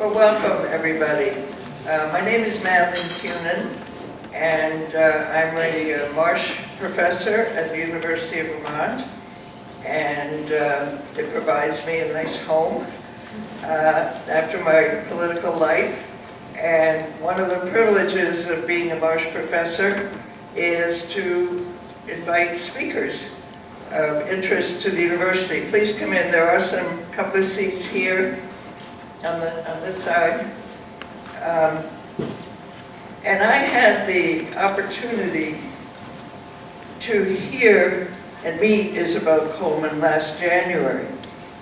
Well, welcome, everybody. Uh, my name is Madeline Kunin, and uh, I'm a uh, Marsh professor at the University of Vermont, and uh, it provides me a nice home uh, after my political life. And one of the privileges of being a Marsh professor is to invite speakers of interest to the university. Please come in. There are some couple of seats here on the on this side. Um, and I had the opportunity to hear and meet Isobel Coleman last January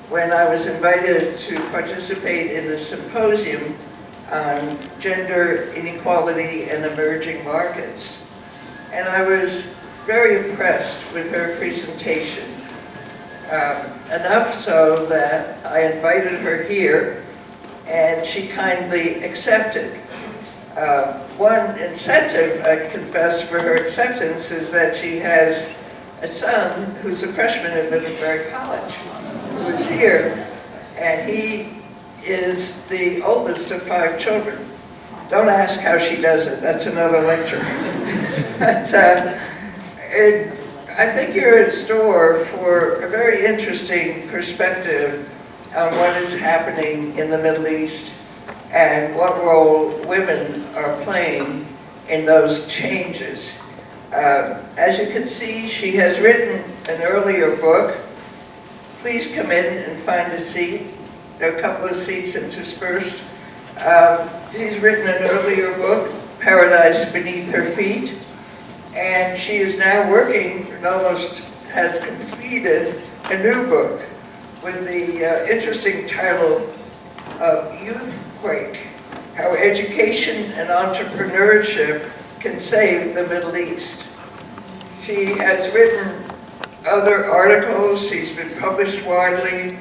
when I was invited to participate in a symposium on gender inequality and emerging markets. And I was very impressed with her presentation. Um, enough so that I invited her here and she kindly accepted. Uh, one incentive, I confess, for her acceptance is that she has a son who's a freshman at Middlebury College, who's here, and he is the oldest of five children. Don't ask how she does it, that's another lecture. but, uh, it, I think you're in store for a very interesting perspective on what is happening in the Middle East and what role women are playing in those changes. Uh, as you can see, she has written an earlier book. Please come in and find a seat. There are a couple of seats interspersed. Um, she's written an earlier book, Paradise Beneath Her Feet, and she is now working and almost has completed a new book with the uh, interesting title of Youthquake, How Education and Entrepreneurship Can Save the Middle East. She has written other articles, she's been published widely,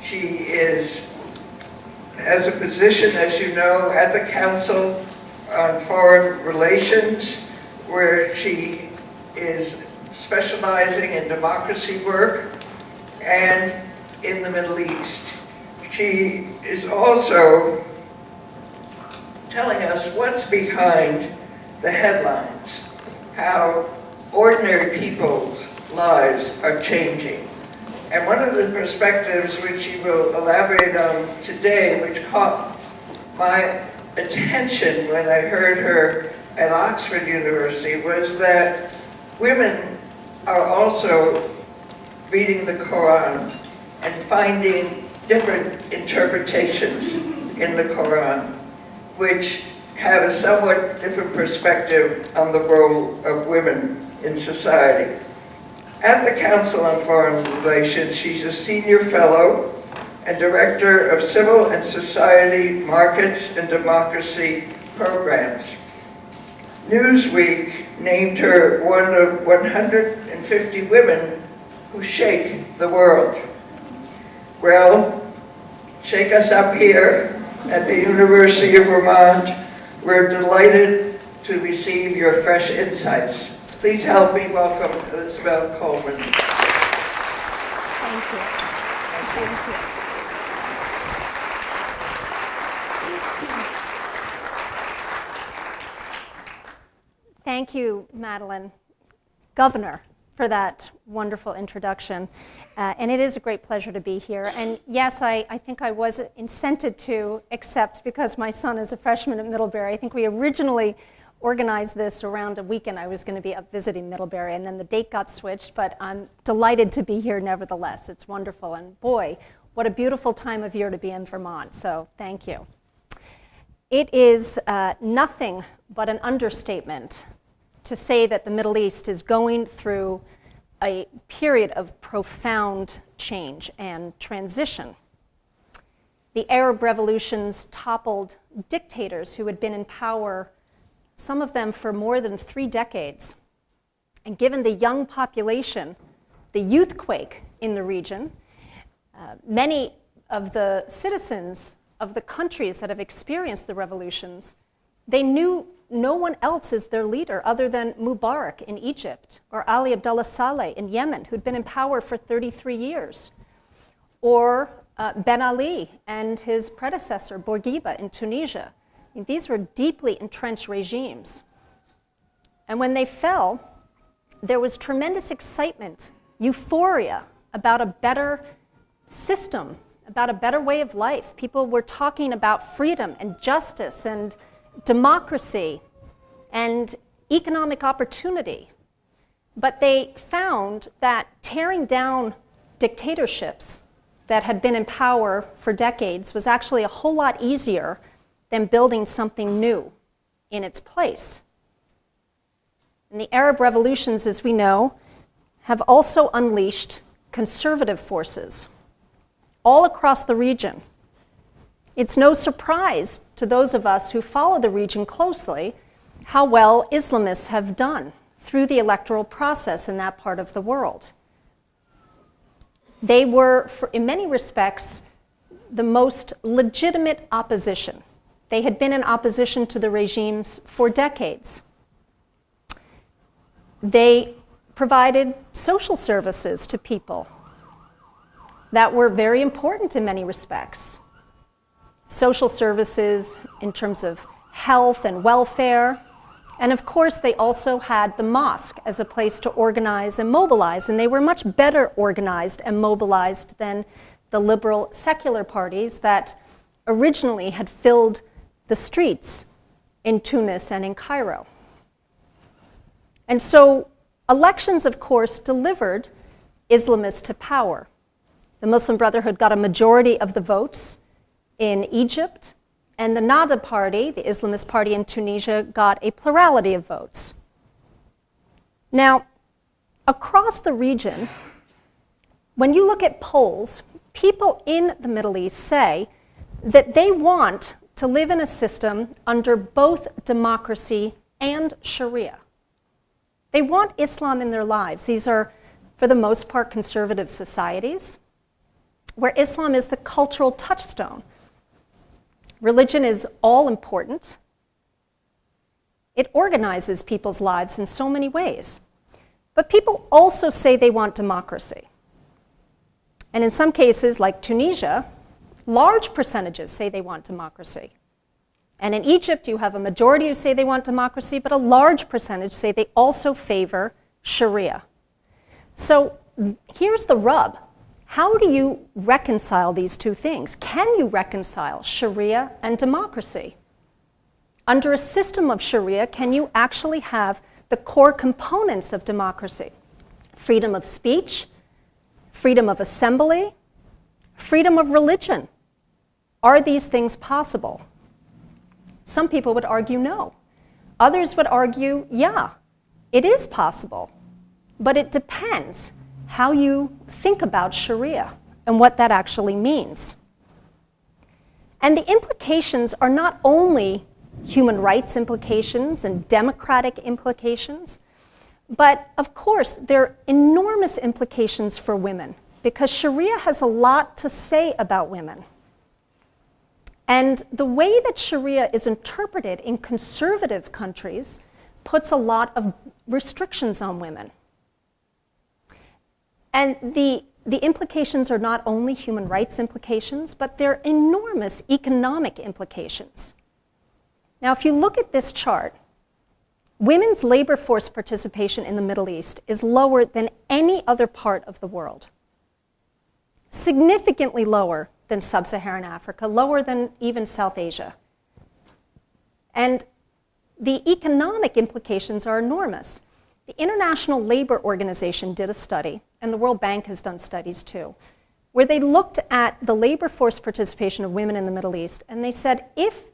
she is has a position, as you know, at the Council on Foreign Relations, where she is specializing in democracy work. And in the Middle East. She is also telling us what's behind the headlines, how ordinary people's lives are changing. And one of the perspectives which she will elaborate on today, which caught my attention when I heard her at Oxford University, was that women are also reading the Quran and finding different interpretations in the Quran, which have a somewhat different perspective on the role of women in society. At the Council on Foreign Relations, she's a senior fellow and director of civil and society markets and democracy programs. Newsweek named her one of 150 women who shake the world. Well, shake us up here at the University of Vermont. We're delighted to receive your fresh insights. Please help me welcome Isobel Coleman. Thank you. Thank you. Thank you, Madeline, Governor, for that wonderful introduction. Uh, and it is a great pleasure to be here. And yes, I, I think I was incented to accept because my son is a freshman at Middlebury. I think we originally organized this around a weekend I was going to be up visiting Middlebury, and then the date got switched, but I'm delighted to be here nevertheless. It's wonderful. And boy, what a beautiful time of year to be in Vermont. So thank you. It is uh, nothing but an understatement to say that the Middle East is going through a period of profound change and transition. The Arab revolutions toppled dictators who had been in power, some of them for more than three decades. And given the young population, the youthquake in the region, uh, many of the citizens of the countries that have experienced the revolutions, they knew no one else is their leader other than Mubarak in Egypt or Ali Abdullah Saleh in Yemen, who'd been in power for 33 years, or uh, Ben Ali and his predecessor, Bourguiba, in Tunisia. I mean, these were deeply entrenched regimes. And when they fell, there was tremendous excitement, euphoria about a better system, about a better way of life. People were talking about freedom and justice and democracy and economic opportunity. But they found that tearing down dictatorships that had been in power for decades was actually a whole lot easier than building something new in its place. And the Arab revolutions, as we know, have also unleashed conservative forces all across the region. It's no surprise to those of us who follow the region closely how well Islamists have done through the electoral process in that part of the world. They were, in many respects, the most legitimate opposition. They had been in opposition to the regimes for decades. They provided social services to people that were very important in many respects. Social services in terms of health and welfare, and of course, they also had the mosque as a place to organize and mobilize, and they were much better organized and mobilized than the liberal secular parties that originally had filled the streets in Tunis and in Cairo. And so, elections, of course, delivered Islamists to power. The Muslim Brotherhood got a majority of the votes in Egypt and the Nahda party, the Islamist party in Tunisia, got a plurality of votes. Now, across the region, when you look at polls, people in the Middle East say that they want to live in a system under both democracy and Sharia. They want Islam in their lives. These are, for the most part, conservative societies where Islam is the cultural touchstone Religion is all important. It organizes people's lives in so many ways. But people also say they want democracy. And in some cases, like Tunisia, large percentages say they want democracy. And in Egypt, you have a majority who say they want democracy, but a large percentage say they also favor Sharia. So here's the rub how do you reconcile these two things? Can you reconcile Sharia and democracy? Under a system of Sharia, can you actually have the core components of democracy? Freedom of speech, freedom of assembly, freedom of religion. Are these things possible? Some people would argue no. Others would argue, yeah, it is possible, but it depends how you think about Sharia and what that actually means. And the implications are not only human rights implications and democratic implications, but of course, there are enormous implications for women because Sharia has a lot to say about women. And the way that Sharia is interpreted in conservative countries puts a lot of restrictions on women. And the, the implications are not only human rights implications, but they're enormous economic implications. Now, if you look at this chart, women's labor force participation in the Middle East is lower than any other part of the world. Significantly lower than sub Saharan Africa, lower than even South Asia. And the economic implications are enormous. The International Labor Organization did a study, and the World Bank has done studies too, where they looked at the labor force participation of women in the Middle East, and they said if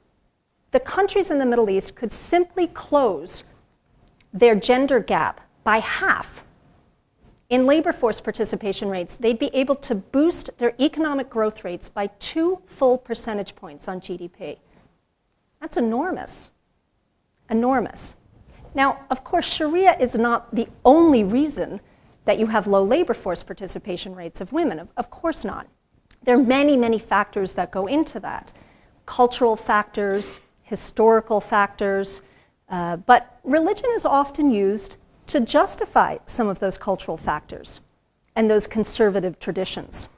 the countries in the Middle East could simply close their gender gap by half in labor force participation rates, they'd be able to boost their economic growth rates by two full percentage points on GDP. That's enormous. Enormous. Now, of course, Sharia is not the only reason that you have low labor force participation rates of women. Of, of course not. There are many, many factors that go into that cultural factors, historical factors, uh, but religion is often used to justify some of those cultural factors and those conservative traditions.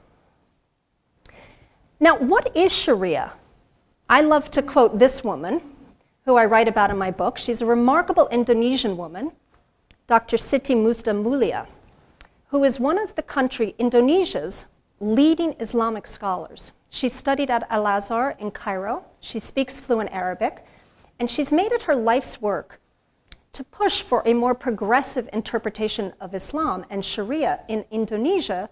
Now, what is Sharia? I love to quote this woman, who I write about in my book. She's a remarkable Indonesian woman, Dr. Siti Musdah Mulia, who is one of the country, Indonesia's leading Islamic scholars. She studied at Al Azhar in Cairo. She speaks fluent Arabic. And she's made it her life's work to push for a more progressive interpretation of Islam and Sharia in Indonesia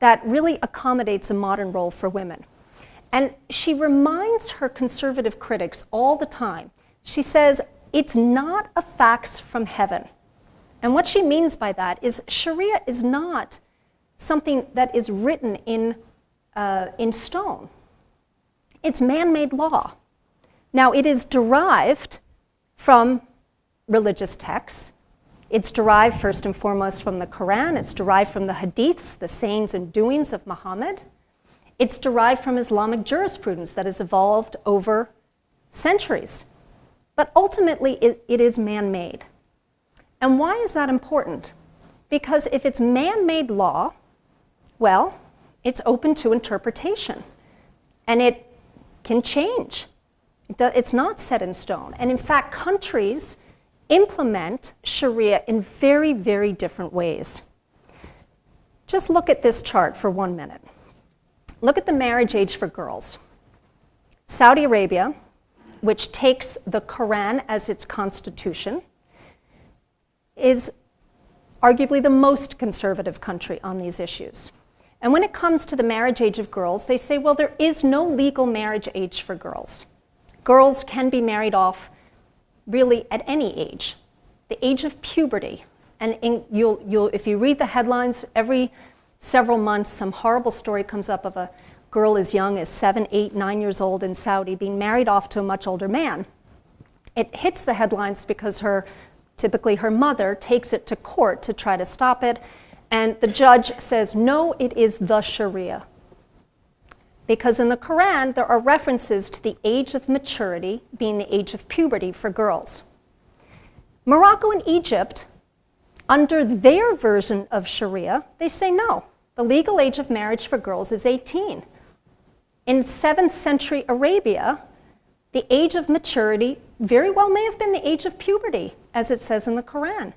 that really accommodates a modern role for women. And she reminds her conservative critics all the time. She says, it's not a fax from heaven. And what she means by that is Sharia is not something that is written in, uh, in stone. It's man made law. Now, it is derived from religious texts. It's derived first and foremost from the Quran, it's derived from the hadiths, the sayings and doings of Muhammad. It's derived from Islamic jurisprudence that has evolved over centuries. But ultimately, it, it is man made. And why is that important? Because if it's man made law, well, it's open to interpretation and it can change. It's not set in stone. And in fact, countries implement Sharia in very, very different ways. Just look at this chart for one minute. Look at the marriage age for girls. Saudi Arabia, which takes the Quran as its constitution, is arguably the most conservative country on these issues. And when it comes to the marriage age of girls, they say, well, there is no legal marriage age for girls. Girls can be married off really at any age. The age of puberty, and in, you'll, you'll, if you read the headlines, every several months some horrible story comes up of a girl as young as seven, eight, nine years old in Saudi being married off to a much older man. It hits the headlines because her, typically her mother, takes it to court to try to stop it, and the judge says, no, it is the Sharia. Because in the Quran, there are references to the age of maturity being the age of puberty for girls. Morocco and Egypt, under their version of Sharia, they say no. The legal age of marriage for girls is 18. In 7th century Arabia, the age of maturity very well may have been the age of puberty, as it says in the Quran.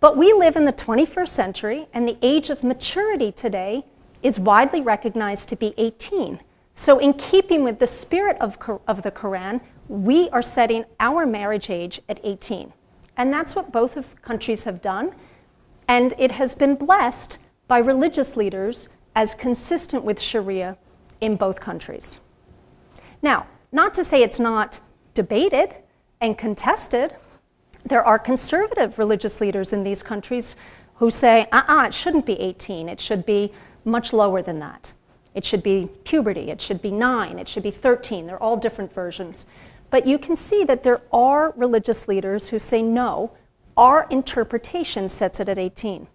But we live in the 21st century, and the age of maturity today is widely recognized to be 18. So, in keeping with the spirit of, of the Quran, we are setting our marriage age at 18. And that's what both of countries have done. And it has been blessed by religious leaders as consistent with Sharia in both countries. Now, not to say it's not debated and contested, there are conservative religious leaders in these countries who say, uh uh, it shouldn't be 18, it should be much lower than that. It should be puberty, it should be nine, it should be 13. They're all different versions. But you can see that there are religious leaders who say, no, our interpretation sets it at 18.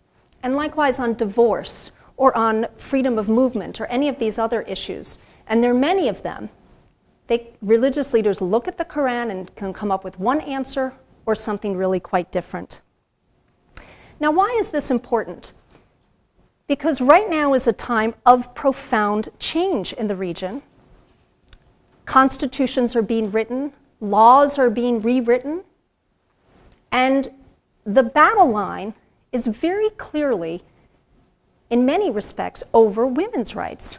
And likewise on divorce or on freedom of movement or any of these other issues. And there are many of them. They, religious leaders look at the Quran and can come up with one answer or something really quite different. Now, why is this important? Because right now is a time of profound change in the region. Constitutions are being written, laws are being rewritten, and the battle line is very clearly, in many respects, over women's rights.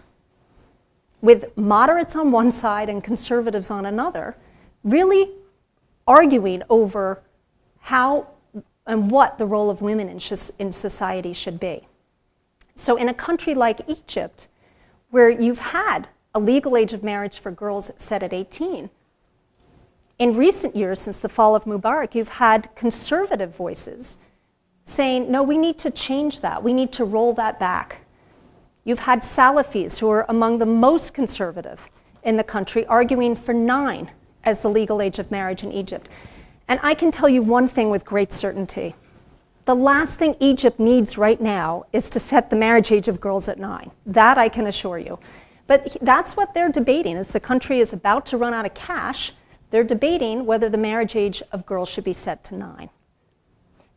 With moderates on one side and conservatives on another, really arguing over how and what the role of women in, in society should be. So, in a country like Egypt, where you've had a legal age of marriage for girls set at 18, in recent years, since the fall of Mubarak, you've had conservative voices saying, no, we need to change that. We need to roll that back. You've had Salafis, who are among the most conservative in the country, arguing for nine as the legal age of marriage in Egypt. And I can tell you one thing with great certainty the last thing Egypt needs right now is to set the marriage age of girls at nine. That I can assure you. But that's what they're debating as the country is about to run out of cash. They're debating whether the marriage age of girls should be set to nine.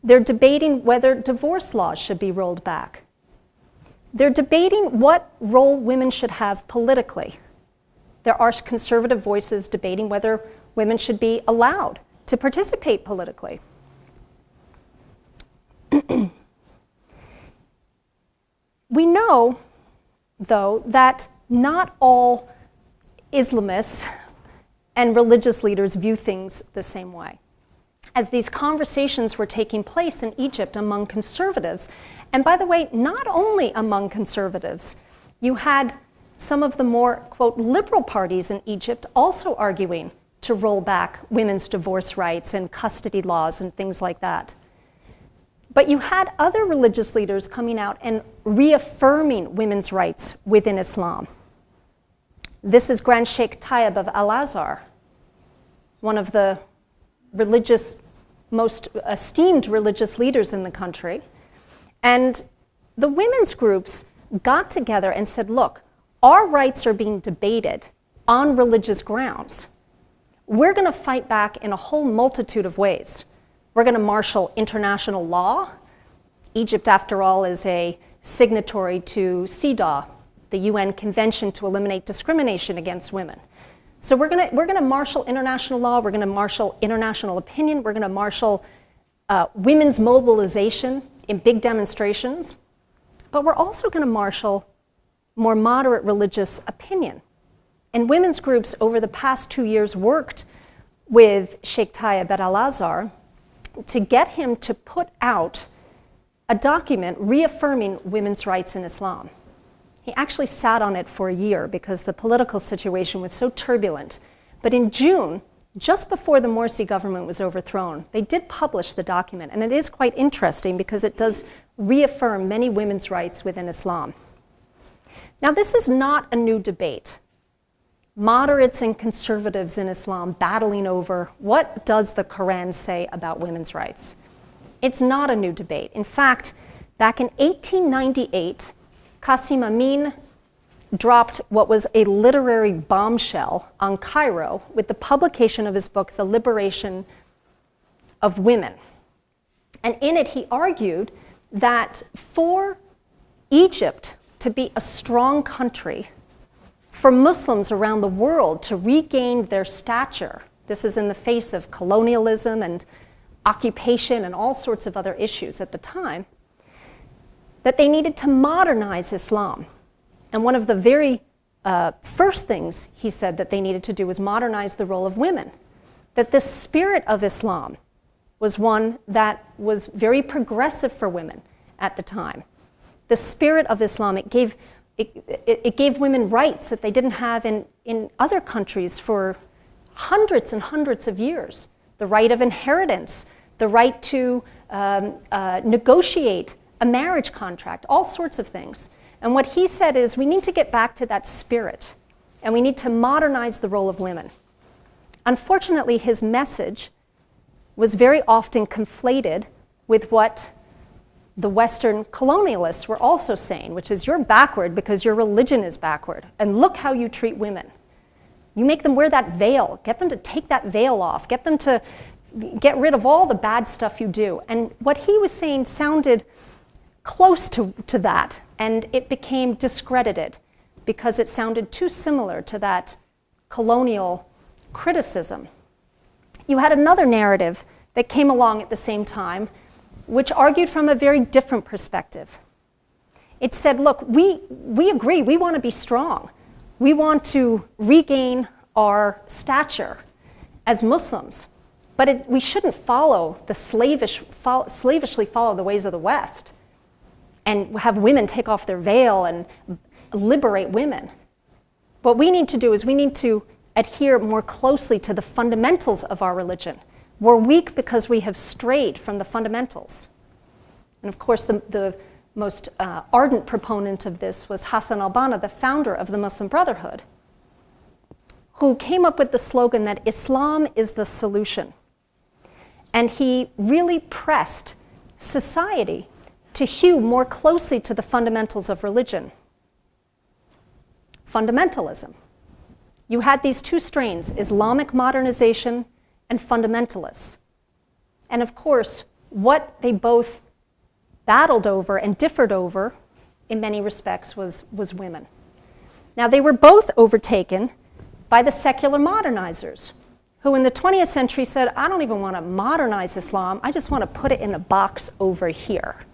They're debating whether divorce laws should be rolled back. They're debating what role women should have politically. there are conservative voices debating whether women should be allowed to participate politically. we know, though, that not all Islamists and religious leaders view things the same way. As these conversations were taking place in Egypt among conservatives, and by the way, not only among conservatives, you had some of the more, quote, liberal parties in Egypt also arguing to roll back women's divorce rights and custody laws and things like that. But you had other religious leaders coming out and reaffirming women's rights within Islam. This is Grand Sheikh Tayyib of Al Azhar, one of the religious, most esteemed religious leaders in the country. And the women's groups got together and said, look, our rights are being debated on religious grounds. We're going to fight back in a whole multitude of ways. We're going to marshal international law. Egypt, after all, is a signatory to CEDAW, the UN Convention to Eliminate Discrimination Against Women. So we're going we're to marshal international law, we're going to marshal international opinion, we're going to marshal uh, women's mobilization in big demonstrations, but we're also going to marshal more moderate religious opinion. And women's groups over the past two years worked with Sheikh Tayyib at Al Azhar to get him to put out a document reaffirming women's rights in Islam. He actually sat on it for a year because the political situation was so turbulent. But in June, just before the Morsi government was overthrown, they did publish the document. And it is quite interesting because it does reaffirm many women's rights within Islam. Now, this is not a new debate. Moderates and conservatives in Islam battling over what does the Quran say about women's rights. It's not a new debate. In fact, back in 1898, Qasim Amin dropped what was a literary bombshell on Cairo with the publication of his book, The Liberation of Women. And in it, he argued that for Egypt to be a strong country, for Muslims around the world to regain their stature. This is in the face of colonialism and occupation and all sorts of other issues at the time. That they needed to modernize Islam. And one of the very uh, first things he said that they needed to do was modernize the role of women. That the spirit of Islam was one that was very progressive for women at the time the spirit of Islam. It gave, it, it, it, gave women rights that they didn't have in, in other countries for hundreds and hundreds of years. The right of inheritance, the right to um, uh, negotiate a marriage contract, all sorts of things. And what he said is we need to get back to that spirit and we need to modernize the role of women. Unfortunately, his message was very often conflated with what the Western colonialists were also saying, which is you're backward because your religion is backward, and look how you treat women. You make them wear that veil, get them to take that veil off, get them to get rid of all the bad stuff you do. And what he was saying sounded close to, to that, and it became discredited because it sounded too similar to that colonial criticism. You had another narrative that came along at the same time which argued from a very different perspective. It said, look, we, we agree, we want to be strong. We want to regain our stature as Muslims, but it, we shouldn't follow the slavish, fo slavishly follow the ways of the West and have women take off their veil and liberate women. What we need to do is we need to adhere more closely to the fundamentals of our religion we're weak because we have strayed from the fundamentals. And of course, the, the most uh, ardent proponent of this was Hassan al-Banna, the founder of the Muslim Brotherhood, who came up with the slogan that Islam is the solution. And he really pressed society to hew more closely to the fundamentals of religion. Fundamentalism. You had these two strains, Islamic modernization and fundamentalists. And of course, what they both battled over and differed over in many respects was, was women. Now, they were both overtaken by the secular modernizers, who in the 20th century said, I don't even want to modernize Islam, I just want to put it in a box over here.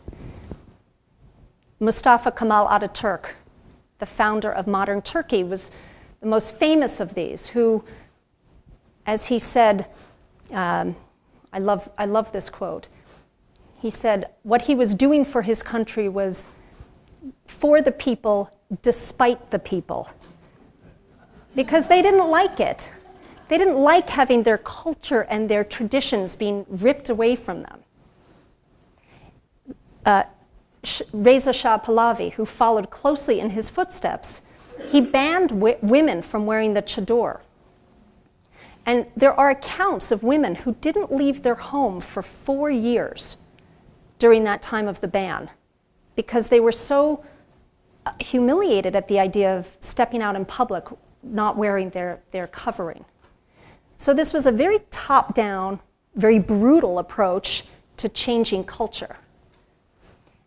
Mustafa Kemal Ataturk, the founder of modern Turkey, was the most famous of these, who, as he said, um, I, love, I love this quote. He said, What he was doing for his country was for the people, despite the people. Because they didn't like it. They didn't like having their culture and their traditions being ripped away from them. Uh, Reza Shah Pahlavi, who followed closely in his footsteps, he banned women from wearing the chador. And there are accounts of women who didn't leave their home for four years during that time of the ban because they were so uh, humiliated at the idea of stepping out in public not wearing their, their covering. So, this was a very top down, very brutal approach to changing culture.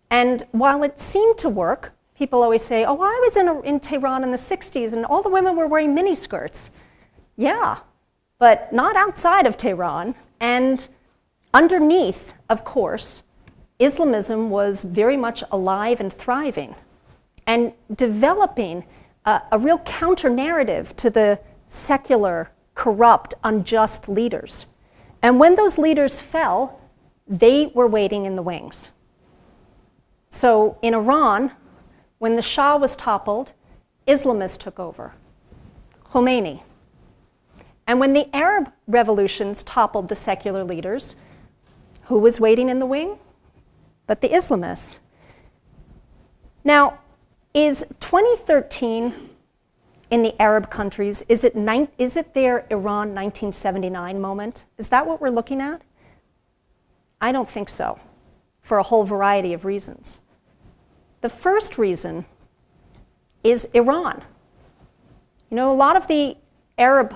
And while it seemed to work, people always say, oh, I was in, a, in Tehran in the 60s and all the women were wearing miniskirts. Yeah, but not outside of Tehran. And underneath, of course, Islamism was very much alive and thriving and developing a, a real counter narrative to the secular, corrupt, unjust leaders. And when those leaders fell, they were waiting in the wings. So in Iran, when the Shah was toppled, Islamists took over. Khomeini. And when the Arab revolutions toppled the secular leaders, who was waiting in the wing? But the Islamists. Now, is 2013 in the Arab countries, is it, is it their Iran 1979 moment? Is that what we're looking at? I don't think so, for a whole variety of reasons. The first reason is Iran. You know, a lot of the Arab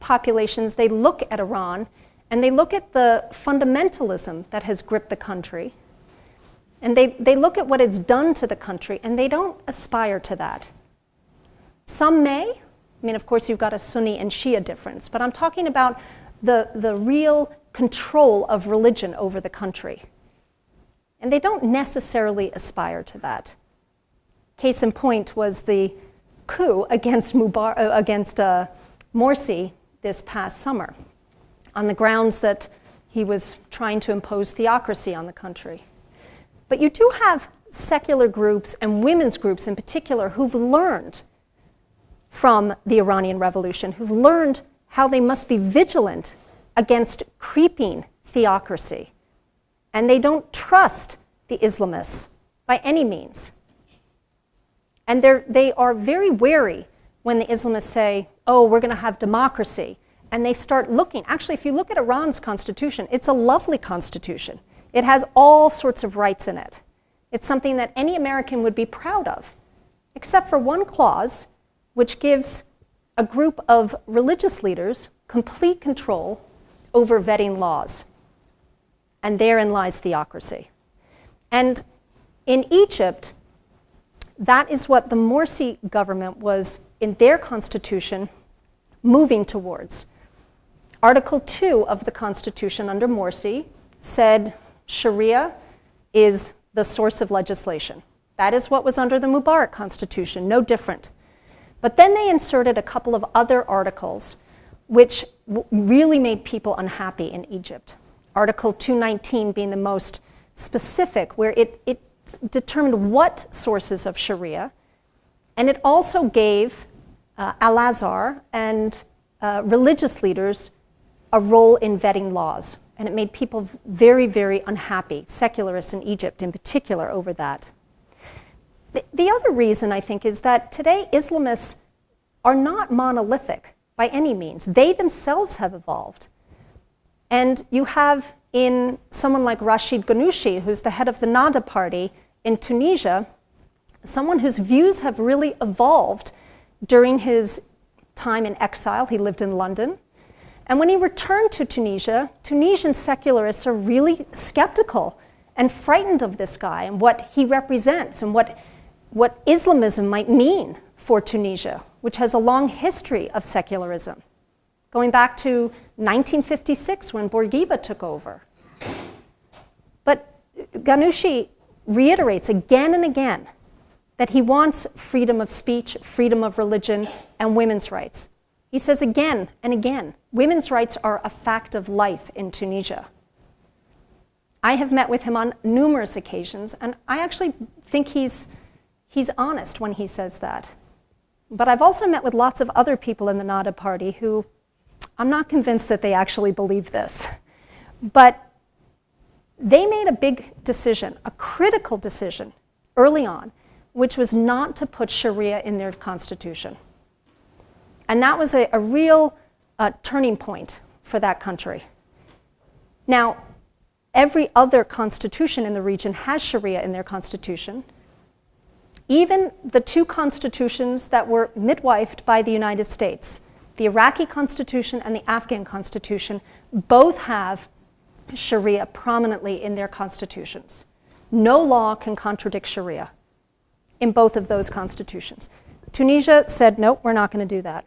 populations, they look at Iran and they look at the fundamentalism that has gripped the country. And they, they look at what it's done to the country and they don't aspire to that. Some may. I mean, of course, you've got a Sunni and Shia difference, but I'm talking about the, the real control of religion over the country. And they don't necessarily aspire to that. Case in point was the coup against, Mubar- uh, against uh, Morsi this past summer on the grounds that he was trying to impose theocracy on the country. But you do have secular groups and women's groups in particular who've learned from the Iranian Revolution, who've learned how they must be vigilant against creeping theocracy. And they don't trust the Islamists by any means. And they are very wary when the Islamists say, oh, we're going to have democracy. And they start looking. Actually, if you look at Iran's constitution, it's a lovely constitution. It has all sorts of rights in it. It's something that any American would be proud of, except for one clause which gives a group of religious leaders complete control over vetting laws. And therein lies theocracy. And in Egypt, that is what the Morsi government was, in their constitution, moving towards. Article 2 of the constitution under Morsi said Sharia is the source of legislation. That is what was under the Mubarak constitution, no different. But then they inserted a couple of other articles which really made people unhappy in Egypt. Article 219 being the most specific, where it, it determined what sources of Sharia, and it also gave uh, Al Azhar and uh, religious leaders a role in vetting laws. And it made people very, very unhappy, secularists in Egypt in particular, over that. The, the other reason, I think, is that today Islamists are not monolithic by any means. They themselves have evolved. And you have in someone like Rashid Ghannouchi, who's the head of the Nahda party in Tunisia, someone whose views have really evolved during his time in exile. He lived in London. And when he returned to Tunisia, Tunisian secularists are really skeptical and frightened of this guy and what he represents and what, what Islamism might mean for Tunisia, which has a long history of secularism, going back to 1956 when Bourguiba took over. But Ghannouchi reiterates again and again that he wants freedom of speech, freedom of religion, and women's rights. He says again and again women's rights are a fact of life in Tunisia. I have met with him on numerous occasions, and I actually think he's, he's honest when he says that. But I've also met with lots of other people in the Nahda party who I'm not convinced that they actually believe this. But they made a big decision, a critical decision early on, which was not to put Sharia in their constitution. And that was a, a real uh, turning point for that country. Now, every other constitution in the region has Sharia in their constitution. Even the two constitutions that were midwifed by the United States, the Iraqi constitution and the Afghan constitution, both have Sharia prominently in their constitutions. No law can contradict Sharia in both of those constitutions. Tunisia said, nope, we're not going to do that.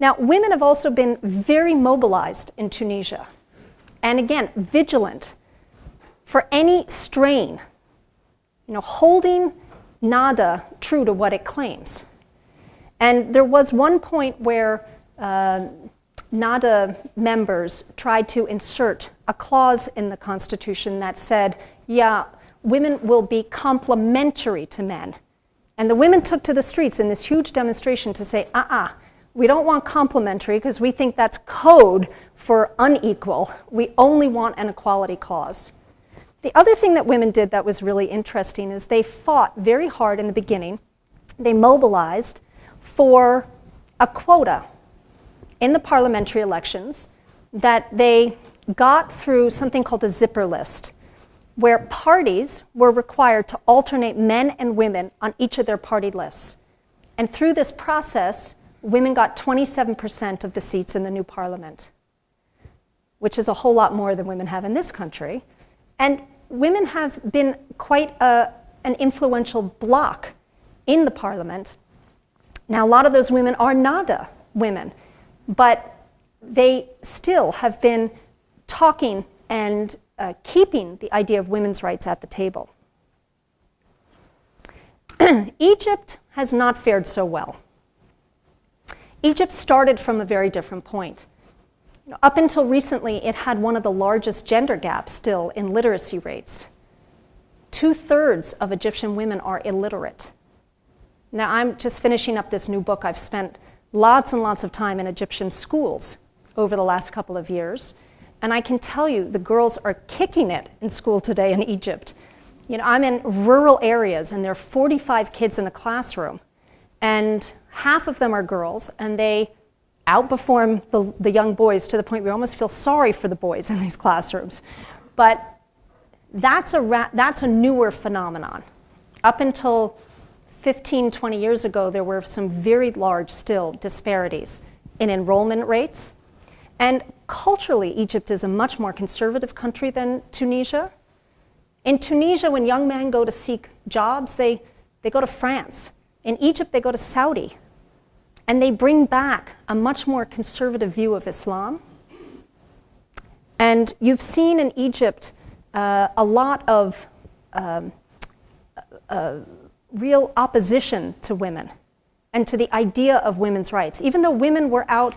Now, women have also been very mobilized in Tunisia, and again, vigilant for any strain, you know, holding Nahda true to what it claims. And there was one point where uh, Nahda members tried to insert a clause in the Constitution that said, yeah, women will be complementary to men. And the women took to the streets in this huge demonstration to say, uh uh we don't want complementary because we think that's code for unequal. We only want an equality clause. The other thing that women did that was really interesting is they fought very hard in the beginning. They mobilized for a quota in the parliamentary elections that they got through something called a zipper list, where parties were required to alternate men and women on each of their party lists. And through this process, women got 27% of the seats in the new parliament, which is a whole lot more than women have in this country. And women have been quite a, an influential bloc in the parliament. Now, a lot of those women are Nahda women, but they still have been talking and uh, keeping the idea of women's rights at the table. Egypt has not fared so well. Egypt started from a very different point. You know, up until recently, it had one of the largest gender gaps still in literacy rates. Two thirds of Egyptian women are illiterate. Now, I'm just finishing up this new book. I've spent lots and lots of time in Egyptian schools over the last couple of years. And I can tell you, the girls are kicking it in school today in Egypt. You know, I'm in rural areas, and there are 45 kids in a classroom. And half of them are girls, and they outperform the, the young boys to the point we almost feel sorry for the boys in these classrooms. But that's a, that's a newer phenomenon. Up until 15, 20 years ago, there were some very large still disparities in enrollment rates. And culturally, Egypt is a much more conservative country than Tunisia. In Tunisia, when young men go to seek jobs, they, they go to France. In Egypt, they go to Saudi. And they bring back a much more conservative view of Islam. And you've seen in Egypt uh, a lot of um, uh, real opposition to women and to the idea of women's rights. Even though women were out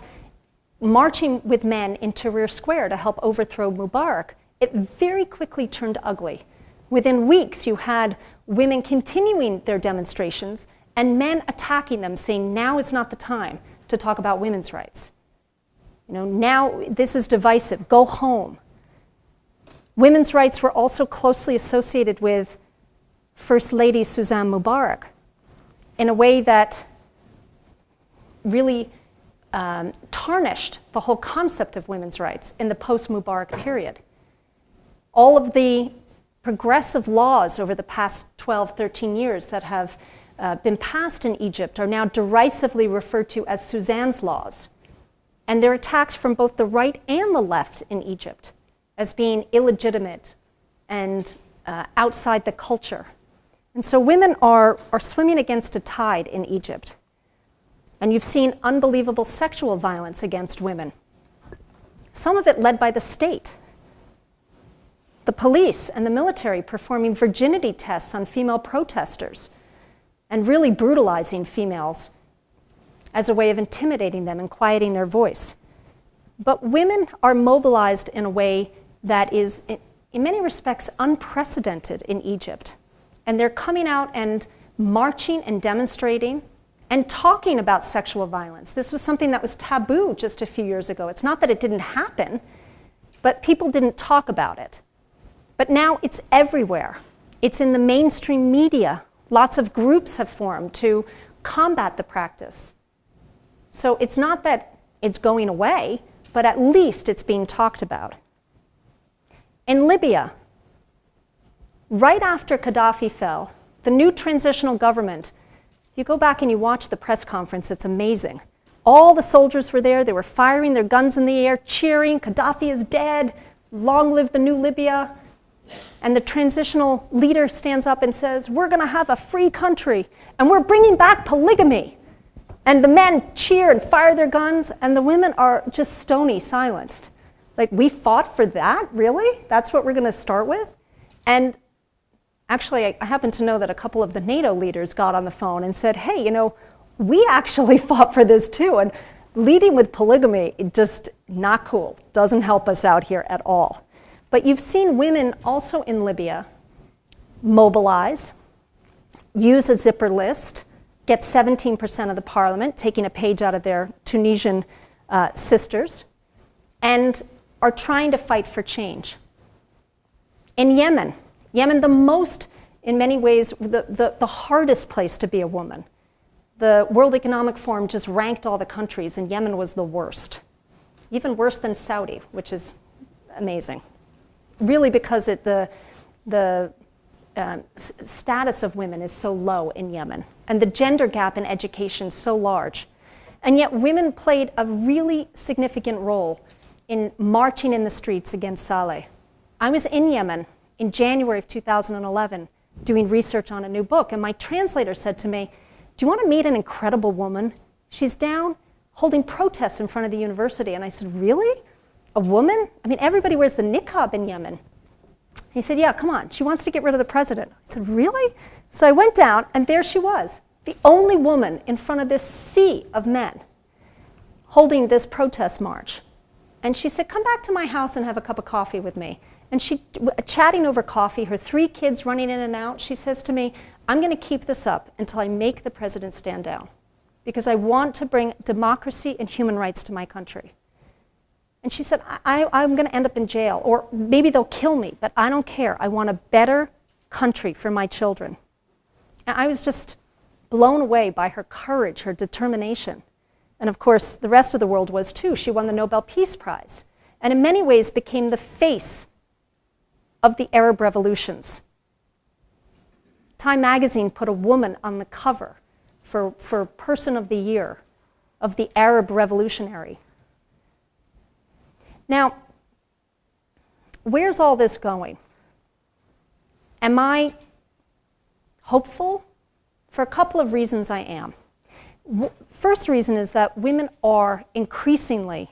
marching with men in Tahrir Square to help overthrow Mubarak, it very quickly turned ugly. Within weeks, you had women continuing their demonstrations and men attacking them, saying, now is not the time to talk about women's rights. You know, now this is divisive, go home. Women's rights were also closely associated with First Lady Suzanne Mubarak in a way that really um, tarnished the whole concept of women's rights in the post Mubarak period. All of the progressive laws over the past 12, 13 years that have uh, been passed in Egypt are now derisively referred to as Suzanne's laws. And they're attacked from both the right and the left in Egypt as being illegitimate and uh, outside the culture. And so women are, are swimming against a tide in Egypt. And you've seen unbelievable sexual violence against women, some of it led by the state. The police and the military performing virginity tests on female protesters and really brutalizing females as a way of intimidating them and quieting their voice. But women are mobilized in a way that is, in many respects, unprecedented in Egypt. And they're coming out and marching and demonstrating and talking about sexual violence. This was something that was taboo just a few years ago. It's not that it didn't happen, but people didn't talk about it. But now it's everywhere. It's in the mainstream media. Lots of groups have formed to combat the practice. So it's not that it's going away, but at least it's being talked about. In Libya, right after Gaddafi fell, the new transitional government you go back and you watch the press conference, it's amazing. All the soldiers were there, they were firing their guns in the air, cheering, Gaddafi is dead, long live the new Libya. And the transitional leader stands up and says, We're going to have a free country, and we're bringing back polygamy. And the men cheer and fire their guns, and the women are just stony silenced. Like, we fought for that? Really? That's what we're going to start with? And actually, I, happen to know that a couple of the NATO leaders got on the phone and said, hey, you know, we actually fought for this too. And leading with polygamy, just not cool, doesn't help us out here at all. But you've seen women also in Libya mobilize, use a zipper list, get 17% of the parliament, taking a page out of their Tunisian uh, sisters, and are trying to fight for change. In Yemen, Yemen, the most, in many ways, the, the, the hardest place to be a woman. The World Economic Forum just ranked all the countries, and Yemen was the worst. Even worse than Saudi, which is amazing. Really, because it, the, the um, status of women is so low in Yemen, and the gender gap in education so large. And yet, women played a really significant role in marching in the streets against Saleh. I was in Yemen in January of 2011 doing research on a new book. And my translator said to me, Do you want to meet an incredible woman? She's down holding protests in front of the university. And I said, Really? A woman? I mean, everybody wears the niqab in Yemen. He said, Yeah, come on. She wants to get rid of the president. I said, Really? So I went down, and there she was, the only woman in front of this sea of men holding this protest march. And she said, Come back to my house and have a cup of coffee with me. And she, chatting over coffee, her three kids running in and out, she says to me, I'm going to keep this up until I make the president stand down because I want to bring democracy and human rights to my country. And she said, I, am going to end up in jail, or maybe they'll kill me, but I don't care. I want a better country for my children. And I was just blown away by her courage, her determination. And of course, the rest of the world was too. She won the Nobel Peace Prize, and in many ways became the face of the Arab revolutions. Time magazine put a woman on the cover for, for Person of the Year of the Arab Revolutionary. Now, where's all this going? Am I hopeful? For a couple of reasons, I am. First reason is that women are increasingly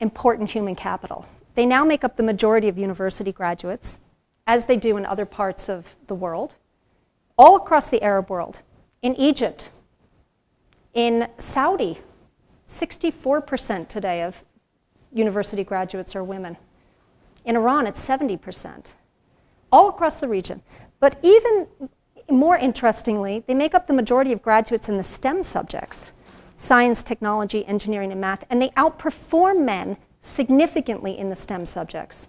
important human capital. They now make up the majority of university graduates, as they do in other parts of the world, all across the Arab world. In Egypt, in Saudi, 64% today of university graduates are women. In Iran, it's 70%. All across the region. But even more interestingly, they make up the majority of graduates in the STEM subjects science, technology, engineering, and math, and they outperform men significantly in the STEM subjects.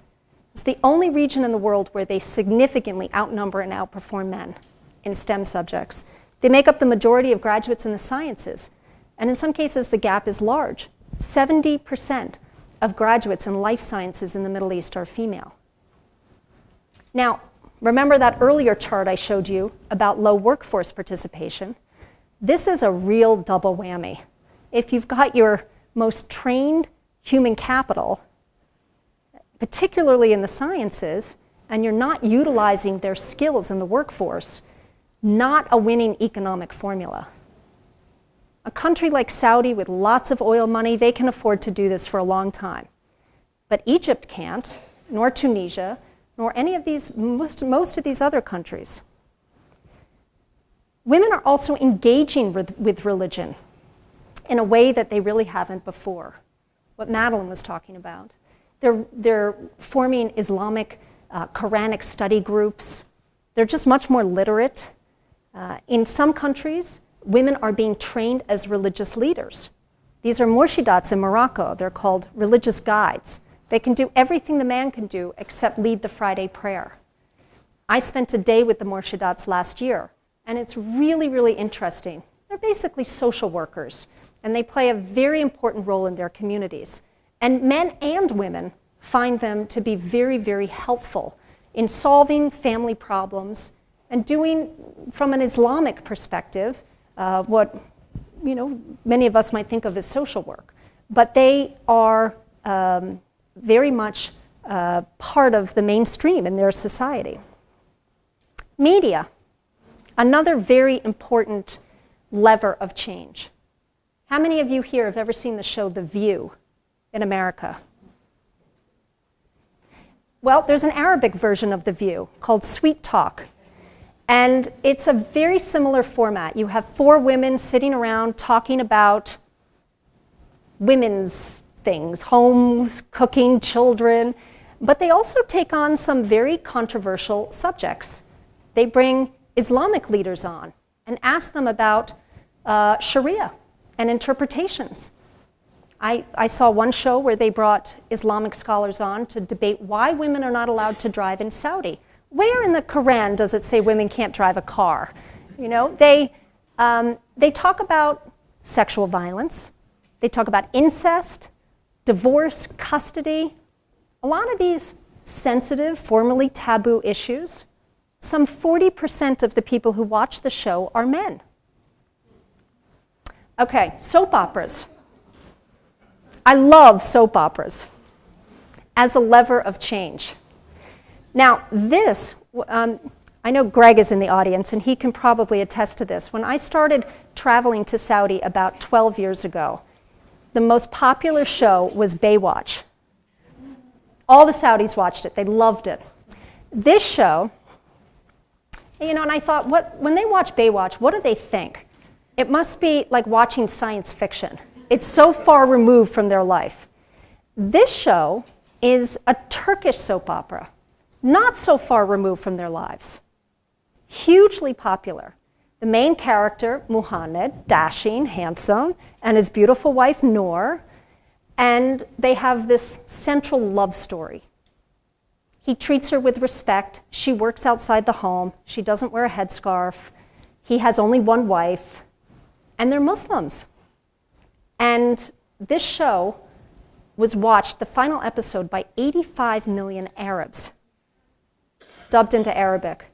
It's the only region in the world where they significantly outnumber and outperform men in STEM subjects. They make up the majority of graduates in the sciences, and in some cases the gap is large. 70% of graduates in life sciences in the Middle East are female. Now, remember that earlier chart I showed you about low workforce participation? This is a real double whammy. If you've got your most trained human capital, particularly in the sciences, and you're not utilizing their skills in the workforce, not a winning economic formula. A country like Saudi with lots of oil money, they can afford to do this for a long time. But Egypt can't, nor Tunisia, nor any of these, most, most of these other countries. Women are also engaging with, with religion in a way that they really haven't before, what Madeline was talking about. They're, they're forming Islamic uh, Quranic study groups. They're just much more literate. Uh, in some countries, women are being trained as religious leaders. These are murshidats in Morocco. They're called religious guides. They can do everything the man can do except lead the Friday prayer. I spent a day with the murshidats last year, and it's really, really interesting. They're basically social workers, and they play a very important role in their communities. And men and women find them to be very, very helpful in solving family problems and doing, from an Islamic perspective, uh, what you know many of us might think of as social work. But they are um, very much uh, part of the mainstream in their society. Media, another very important lever of change. How many of you here have ever seen the show The View in America? Well, there's an Arabic version of The View called Sweet Talk. And it's a very similar format. You have four women sitting around talking about women's things homes, cooking, children. But they also take on some very controversial subjects. They bring Islamic leaders on and ask them about uh, Sharia and interpretations. I, I saw one show where they brought Islamic scholars on to debate why women are not allowed to drive in Saudi. Where in the Quran does it say women can't drive a car? You know, they, um, they talk about sexual violence, they talk about incest, divorce, custody, a lot of these sensitive, formerly taboo issues. Some 40% of the people who watch the show are men. Okay, soap operas. I love soap operas as a lever of change. Now, this, um, I know Greg is in the audience and he can probably attest to this. When I started traveling to Saudi about 12 years ago, the most popular show was Baywatch. All the Saudis watched it, they loved it. This show, you know, and I thought, what, when they watch Baywatch, what do they think? It must be like watching science fiction. It's so far removed from their life. This show is a Turkish soap opera, not so far removed from their lives. Hugely popular. The main character, Muhammad, dashing, handsome, and his beautiful wife, Noor, and they have this central love story. He treats her with respect. She works outside the home. She doesn't wear a headscarf. He has only one wife, and they're Muslims. And this show was watched, the final episode, by 85 million Arabs, dubbed into Arabic.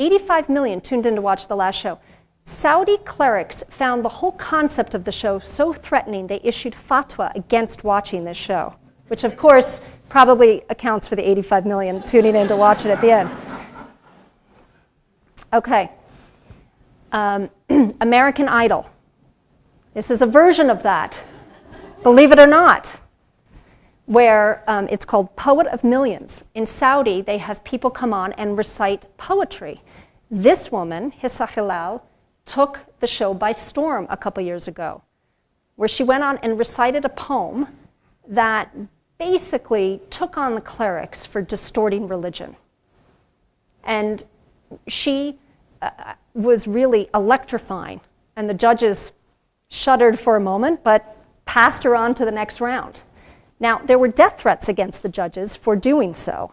85 million tuned in to watch the last show. Saudi clerics found the whole concept of the show so threatening they issued fatwa against watching this show, which of course probably accounts for the 85 million tuning in to watch it at the end. Okay. Um, American Idol. This is a version of that, believe it or not, where um, it's called Poet of Millions. In Saudi, they have people come on and recite poetry. This woman, Hissa Hilal, took the show by storm a couple years ago, where she went on and recited a poem that basically took on the clerics for distorting religion. And she uh, was really electrifying, and the judges shuddered for a moment, but passed her on to the next round. Now, there were death threats against the judges for doing so,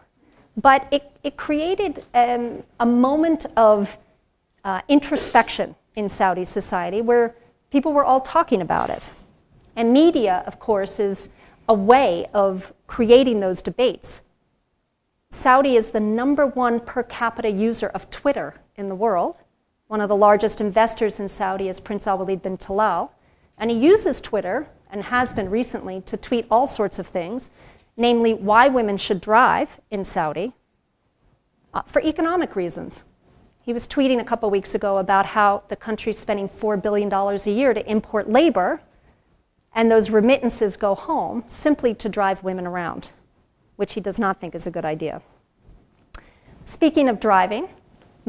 but it, it created um, a moment of uh, introspection in Saudi society where people were all talking about it. And media, of course, is a way of creating those debates. Saudi is the number one per capita user of Twitter in the world. One of the largest investors in Saudi is Prince Al Walid bin Talal. And he uses Twitter, and has been recently, to tweet all sorts of things, namely why women should drive in Saudi uh, for economic reasons. He was tweeting a couple weeks ago about how the country's spending $4 billion a year to import labor, and those remittances go home simply to drive women around, which he does not think is a good idea. Speaking of driving,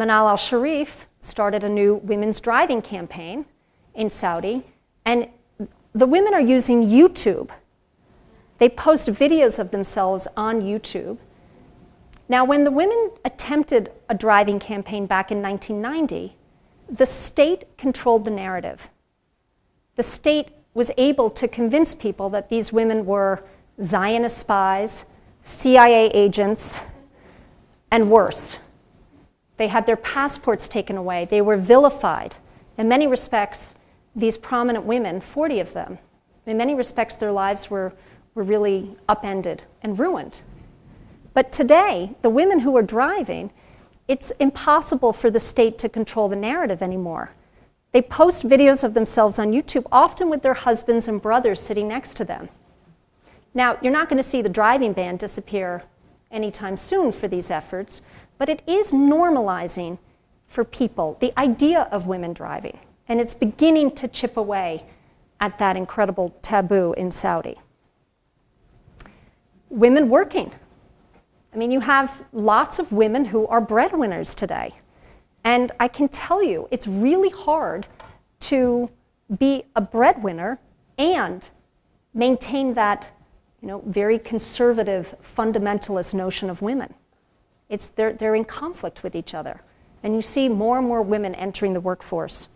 Manal al Sharif started a new women's driving campaign in Saudi, and the women are using YouTube. They post videos of themselves on YouTube. Now, when the women attempted a driving campaign back in 1990, the state controlled the narrative. The state was able to convince people that these women were Zionist spies, CIA agents, and worse. They had their passports taken away. They were vilified. In many respects, these prominent women, 40 of them, in many respects, their lives were, were really upended and ruined. But today, the women who are driving, it's impossible for the state to control the narrative anymore. They post videos of themselves on YouTube, often with their husbands and brothers sitting next to them. Now, you're not going to see the driving ban disappear anytime soon for these efforts, but it is normalizing for people the idea of women driving. And it's beginning to chip away at that incredible taboo in Saudi. Women working. I mean, you have lots of women who are breadwinners today. And I can tell you, it's really hard to be a breadwinner and maintain that you know, very conservative, fundamentalist notion of women. It's, they're, they're in conflict with each other. And you see more and more women entering the workforce.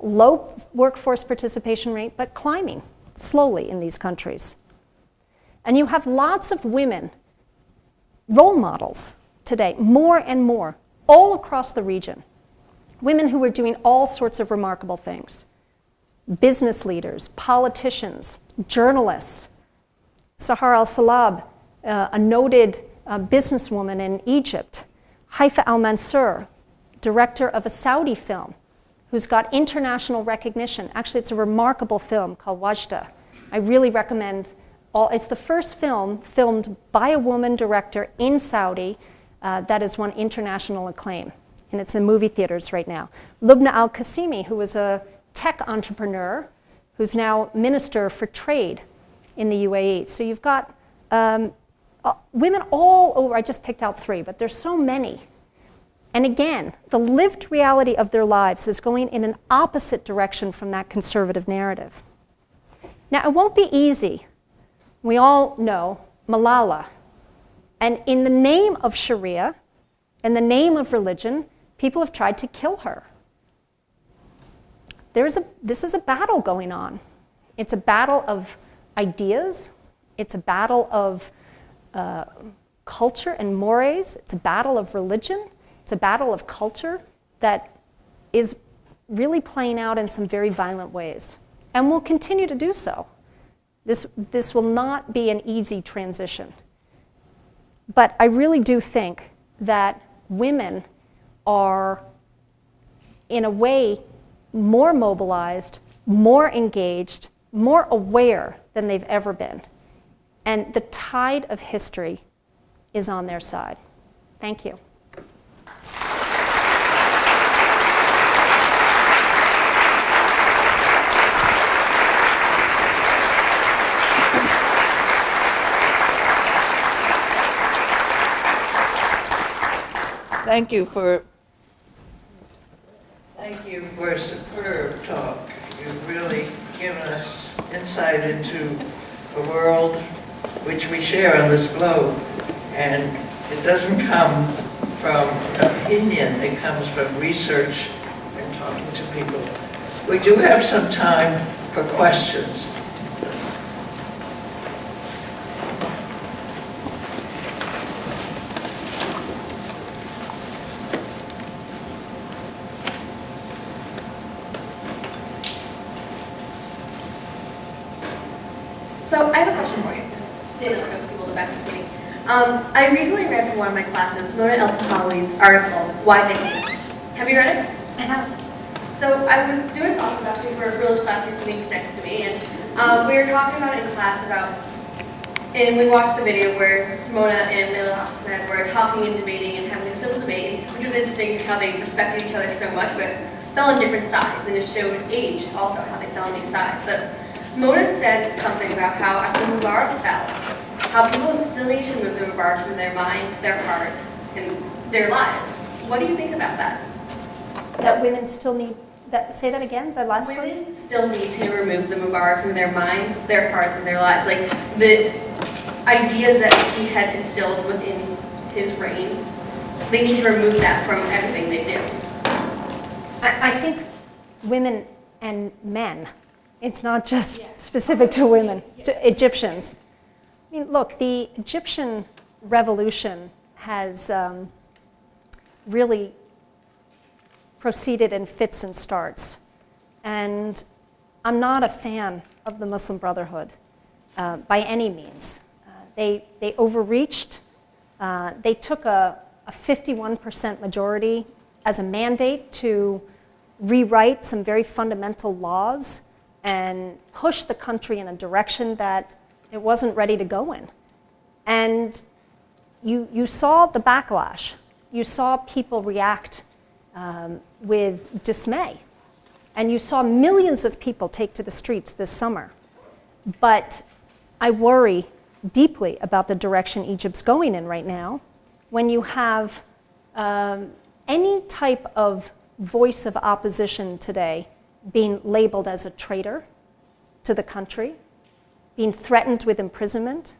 Low workforce participation rate, but climbing slowly in these countries. And you have lots of women, role models today, more and more, all across the region. Women who are doing all sorts of remarkable things business leaders, politicians, journalists. Sahar al Salab, uh, a noted a businesswoman in Egypt, Haifa al Mansour, director of a Saudi film, who's got international recognition. Actually, it's a remarkable film called Wadjda. I really recommend all, it's the first film filmed by a woman director in Saudi uh, that has won international acclaim. And it's in movie theaters right now. Lubna Al Qasimi, who was a tech entrepreneur, who's now Minister for Trade in the UAE. So you've got um, uh, women all over, I just picked out three, but there's so many. And again, the lived reality of their lives is going in an opposite direction from that conservative narrative. Now, it won't be easy. We all know Malala. And in the name of Sharia, in the name of religion, people have tried to kill her. There's a, this is a battle going on. It's a battle of ideas, it's a battle of culture and mores. It's a battle of religion. It's a battle of culture that is really playing out in some very violent ways and will continue to do so. This, this will not be an easy transition. But I really do think that women are, in a way, more mobilized, more engaged, more aware than they've ever been. And the tide of history is on their side. Thank you. Thank you for thank you for a superb talk. You've really given us insight into the world which we share on this globe. And it doesn't come from opinion, it comes from research and talking to people. We do have some time for questions. So I have a question for you. Stand up so people in the back of the meeting. Um, I recently read from one of my classes Mona Eltahawy's article, Why They Hate Us. Have you read it? I have. So I was doing a talk actually for a Phyllis class sitting next to me, and um, we were talking about it in class about, and we watched the video where Mona and Leila Ahmed were talking and debating and having a civil debate, which was interesting how they respected each other so much, but fell on different sides, and it showed age also how they fell on these sides. But Mona said something about how after Mubarak fell, how people still need to move the Mubarak from their mind, their heart, and their lives. What do you think about that? That women still need, that, say that again, the last? Women still need to remove the Mubarak from their minds, their hearts, and their lives. Like the ideas that he had instilled within his reign, they need to remove that from everything they do. I, I think women and men, it's not just specific to women, to Egyptians. I mean, look, the Egyptian revolution has um, really proceeded in fits and starts. And I'm not a fan of the Muslim Brotherhood uh, by any means. Uh, they, they overreached. Uh, they took a, a 51% majority as a mandate to rewrite some very fundamental laws and push the country in a direction that it wasn't ready to go in. And you, you saw the backlash. You saw people react um, with dismay. And you saw millions of people take to the streets this summer. But I worry deeply about the direction Egypt's going in right now when you have um, any type of voice of opposition today being labeled as a traitor to the country, being threatened with imprisonment.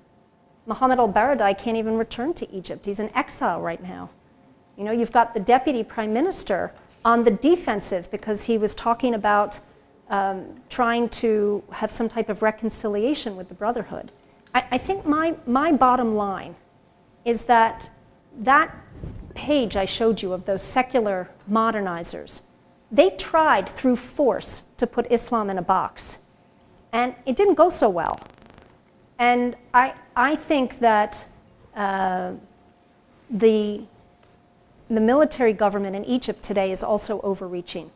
Mohammed al-Baradei can't even return to Egypt. He's in exile right now. You know, you've got the deputy prime minister on the defensive because he was talking about um, trying to have some type of reconciliation with the Brotherhood. I, I think my, my bottom line is that that page I showed you of those secular modernizers, they tried through force to put Islam in a box. And it didn't go so well. And I, I think that uh, the, the military government in Egypt today is also overreaching.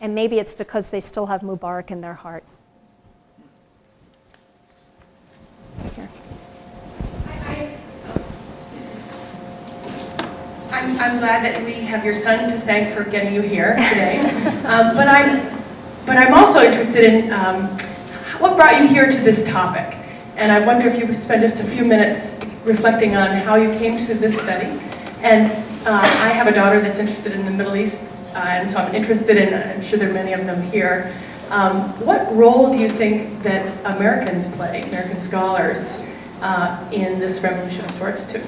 And maybe it's because they still have Mubarak in their heart. Here. I'm, I'm glad that we have your son to thank for getting you here today. um, but, I'm, but I'm also interested in um, what brought you here to this topic. And I wonder if you would spend just a few minutes reflecting on how you came to this study. And uh, I have a daughter that's interested in the Middle East, uh, and so I'm interested in, I'm sure there are many of them here. Um, what role do you think that Americans play, American scholars, uh, in this revolution of sorts too?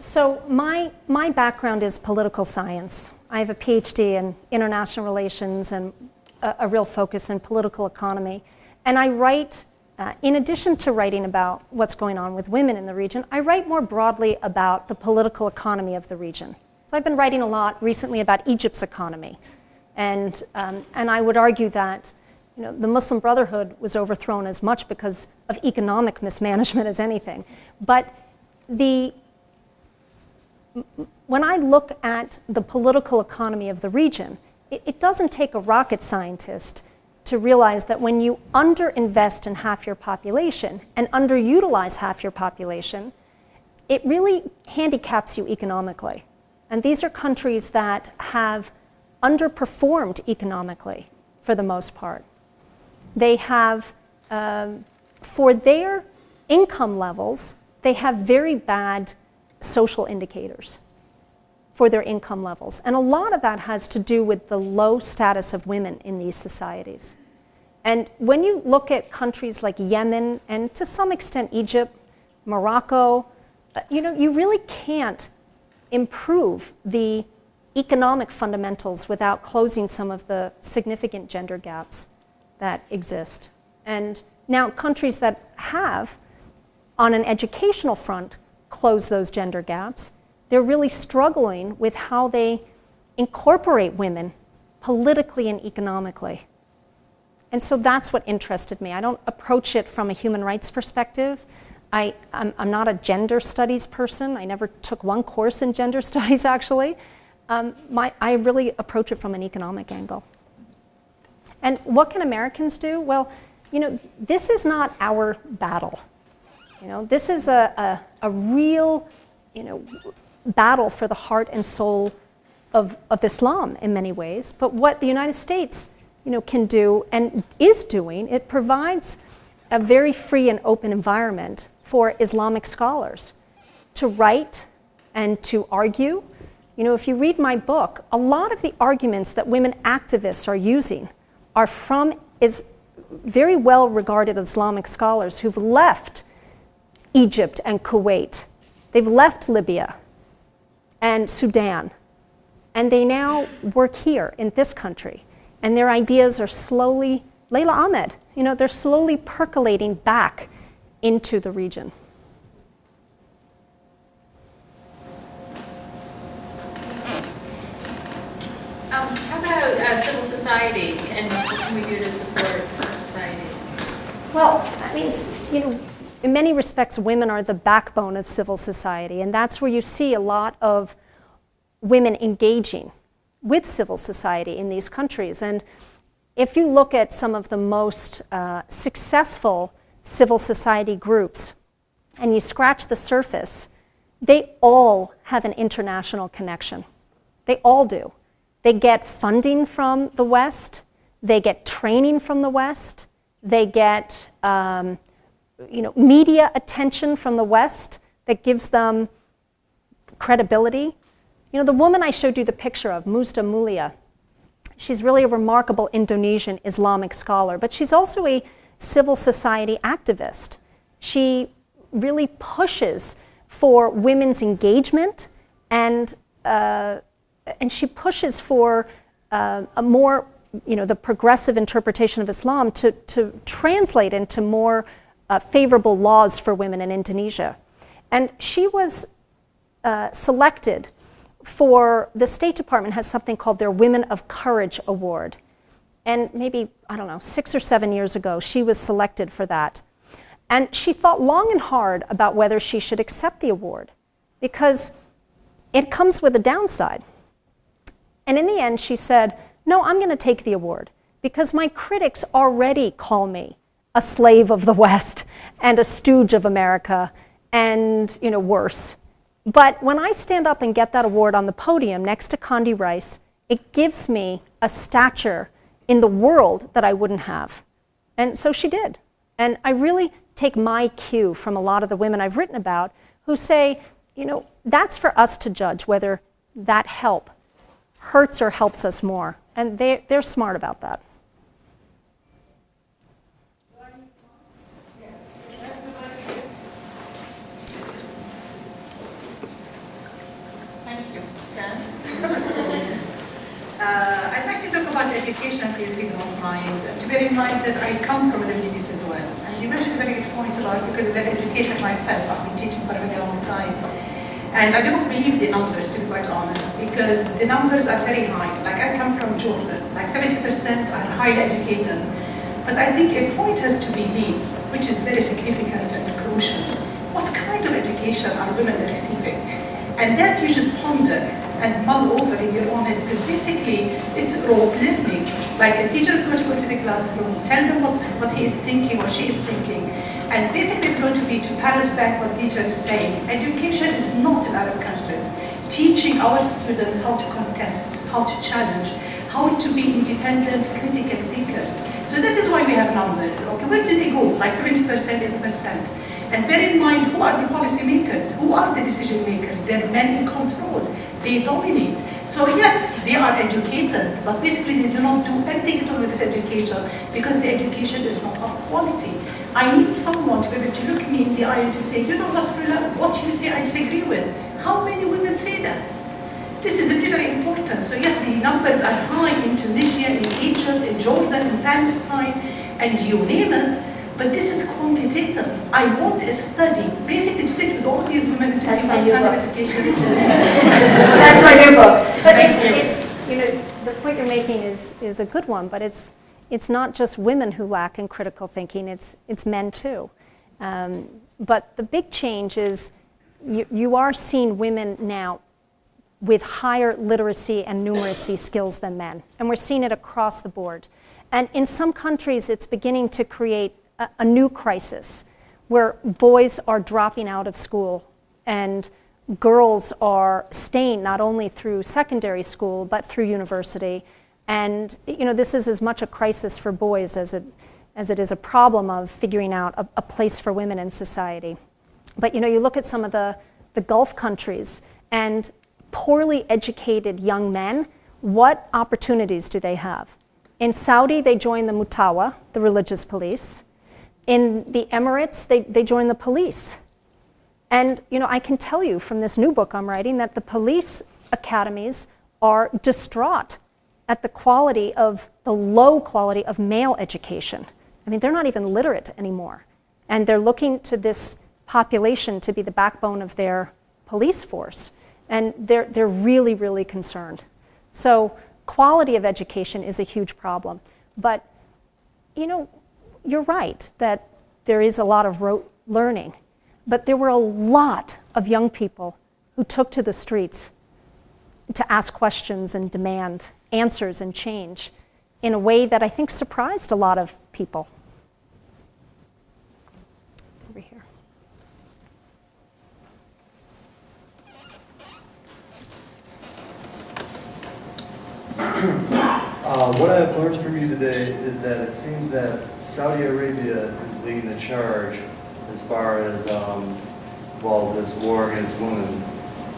So my, my background is political science. I have a PhD in international relations and a, a real focus in political economy. And I write, uh, in addition to writing about what's going on with women in the region, I write more broadly about the political economy of the region. So I've been writing a lot recently about Egypt's economy. And, um, and I would argue that you know, the Muslim Brotherhood was overthrown as much because of economic mismanagement as anything. But the when I look at the political economy of the region, it, it, doesn't take a rocket scientist to realize that when you underinvest in half your population and underutilize half your population, it really handicaps you economically. And these are countries that have underperformed economically for the most part. They have, um, for their income levels, they have very bad social indicators for their income levels. And a lot of that has to do with the low status of women in these societies. And when you look at countries like Yemen and to some extent Egypt, Morocco, uh, you know, you really can't improve the economic fundamentals without closing some of the significant gender gaps that exist. And now countries that have, on an educational front, closed those gender gaps. They're really struggling with how they incorporate women politically and economically. And so that's what interested me. I don't approach it from a human rights perspective. I, am not a gender studies person. I never took one course in gender studies, actually. Um, my, I really approach it from an economic angle. And what can Americans do? Well, you know, this is not our battle. You know, this is a, a, a real, you know, battle for the heart and soul of, of Islam in many ways. But what the United States you know, can do and is doing, it provides a very free and open environment for Islamic scholars to write and to argue. You know, if you read my book, a lot of the arguments that women activists are using are from is very well regarded Islamic scholars who've left Egypt and Kuwait. They've left Libya and Sudan. And they now work here in this country. And their ideas are slowly, Leila Ahmed, you know, they're slowly percolating back into the region. Um, how about uh, civil society and what can we do to support civil society? Well, I mean, you know, in many respects, women are the backbone of civil society, and that's where you see a lot of women engaging with civil society in these countries. And if you look at some of the most uh, successful civil society groups and you scratch the surface, they all have an international connection. They all do. They get funding from the West, they get training from the West, they get um, you know, media attention from the West that gives them credibility. You know, the woman I showed you the picture of, Musdah Mulia, she's really a remarkable Indonesian Islamic scholar, but she's also a civil society activist. She really pushes for women's engagement and uh, and she pushes for uh, a more, you know, the progressive interpretation of Islam to, to translate into more uh, favorable laws for women in Indonesia. And she was uh, selected for, the State Department has something called their Women of Courage Award. And maybe, I don't know, six or seven years ago, she was selected for that. And she thought long and hard about whether she should accept the award because it comes with a downside. And in the end, she said, No, I'm going to take the award because my critics already call me a slave of the West and a stooge of America and, you know, worse. But when I stand up and get that award on the podium next to Condi Rice, it gives me a stature in the world that I wouldn't have. And so she did. And I really take my cue from a lot of the women I've written about who say, you know, that's for us to judge whether that help hurts or helps us more. And they, they're smart about that. Uh, I'd like to talk about education, please, if you don't mind. To bear in mind that I come from the Middle East as well. And you mentioned a very good point about, because as an educator myself, I've been teaching for a very long time. And I don't believe the numbers, to be quite honest, because the numbers are very high. Like I come from Jordan, like 70% are highly educated. But I think a point has to be made, which is very significant and crucial. What kind of education are women receiving? And that you should ponder and mull over in your own head, because basically it's rote learning. Like a teacher is going to go to the classroom, tell them what, what he is thinking or she is thinking, and basically it's going to be to parrot back what teacher is saying. Education is not in Arab countries. Teaching our students how to contest, how to challenge, how to be independent, critical thinkers. So that is why we have numbers. Okay, where do they go? Like 70%, 80%. And bear in mind, who are the policy makers? Who are the decision makers? They're men in control. They dominate. So yes, they are educated, but basically they do not do anything at all with this education because the education is not of quality. I need someone to be able to look me in the eye and to say, you know what, what you say I disagree with. How many women say that? This is really very important. So yes, the numbers are high in Tunisia, in Egypt, in Jordan, in Palestine, and you name it. But this is quantitative. I want a study, basically to sit with all these women to That's see my what new kind of education it is. That's my new book. But Thank it's, you. it's, you know, the point you're making is, is a good one, but it's, it's not just women who lack in critical thinking, it's, it's men too. Um, but the big change is you, you are seeing women now with higher literacy and numeracy skills than men. And we're seeing it across the board. And in some countries, it's beginning to create a, a new crisis where boys are dropping out of school and girls are staying not only through secondary school but through university. And you know, this is as much a crisis for boys as it, as it is a problem of figuring out a, a place for women in society. But you know, you look at some of the, the Gulf countries and poorly educated young men, what opportunities do they have? In Saudi, they join the Mutawa, the religious police. In the Emirates, they, they join the police. And you know, I can tell you from this new book I'm writing that the police academies are distraught at the quality of the low quality of male education. I mean, they're not even literate anymore. And they're looking to this population to be the backbone of their police force. And they're, they're really, really concerned. So quality of education is a huge problem. But, you know, you're right that there is a lot of rote learning. But there were a lot of young people who took to the streets to ask questions and demand answers and change in a way that I think surprised a lot of people. Over here. Uh, what I've learned from you today is that it seems that Saudi Arabia is leading the charge as far as, um, well, this war against women.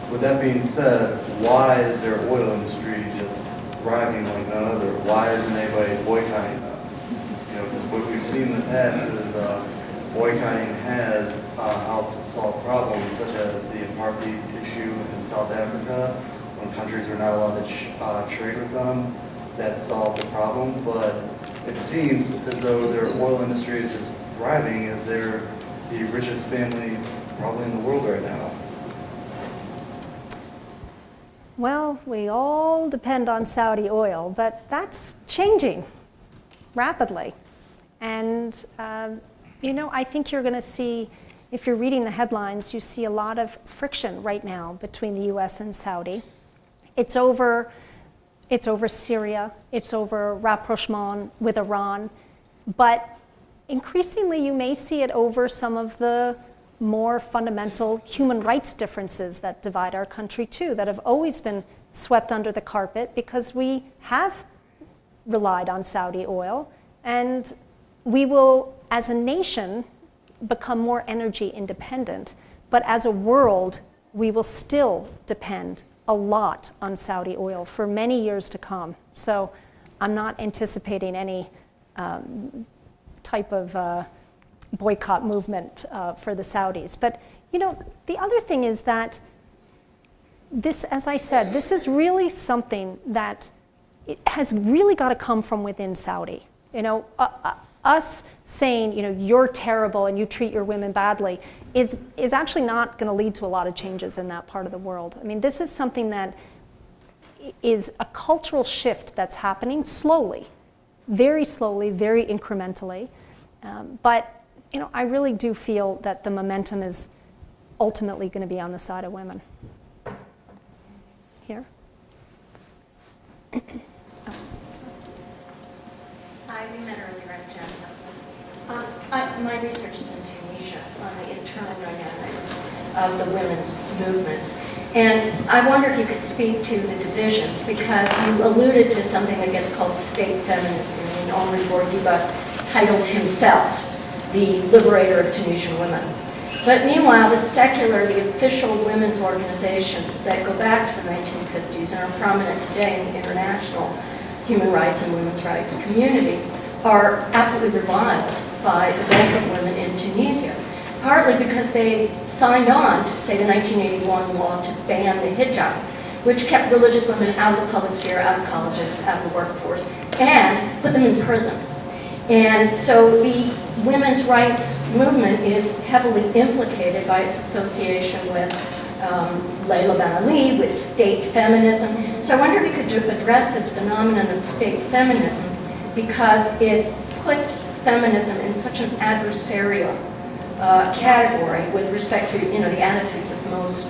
With that being said, why is their oil industry just thriving like none other? Why isn't anybody boycotting them? You know, because what we've seen in the past is uh, boycotting has uh, helped solve problems such as the apartheid issue in South Africa, when countries were not allowed to uh, trade with them. That solved the problem, but it seems as though their oil industry is just thriving as they're the richest family probably in the world right now. Well, we all depend on Saudi oil, but that's changing rapidly. And, um, you know, I think you're going to see, if you're reading the headlines, you see a lot of friction right now between the US and Saudi. It's over, it's over Syria, it's over rapprochement with Iran, but increasingly you may see it over some of the more fundamental human rights differences that divide our country too, that have always been swept under the carpet because we have relied on Saudi oil. And we will, as a nation, become more energy independent. But as a world, we will still depend a lot on Saudi oil for many years to come. So I'm not anticipating any um, type of uh, boycott movement uh, for the Saudis. But you know, the other thing is that this, as I said, this is really something that has really got to come from within Saudi. You know, uh, us saying, you know, you're terrible and you treat your women badly is, is actually not going to lead to a lot of changes in that part of the world. I mean, this is something that is a cultural shift that's happening slowly, very slowly, very incrementally. Um, but you know, I really do feel that the momentum is ultimately going to be on the side of women. Here. Hi, we met earlier at Jen. Um, I, my research is in internal dynamics of the women's movements. And I wonder if you could speak to the divisions, because you alluded to something that gets called state feminism, and Henri Bourguiba titled himself the liberator of Tunisian women. But meanwhile, the secular, the official women's organizations that go back to the 1950s and are prominent today in the international human rights and women's rights community are absolutely reviled by the bulk of women in Tunisia, partly because they signed on to, say, the 1981 law to ban the hijab, which kept religious women out of the public sphere, out of colleges, out of the workforce, and put them in prison. And so the women's rights movement is heavily implicated by its association with um, Layla Ben Ali, with state feminism. So I wonder if you could address this phenomenon of state feminism because it puts feminism in such an adversarial uh, category with respect to you know the attitudes of most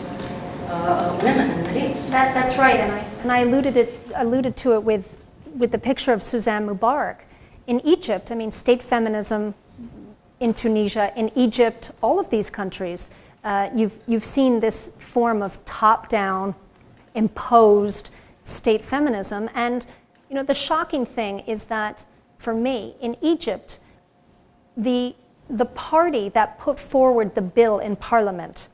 uh, women in the Middle East. That, that's right, and I, and I alluded, it, alluded to it with, with the picture of Suzanne Mubarak. In Egypt, I mean, state feminism in Tunisia, in Egypt, all of these countries, uh, you've, you've seen this form of top-down, imposed state feminism. And you know, the shocking thing is that for me, in Egypt, the, the party that put forward the bill in parliament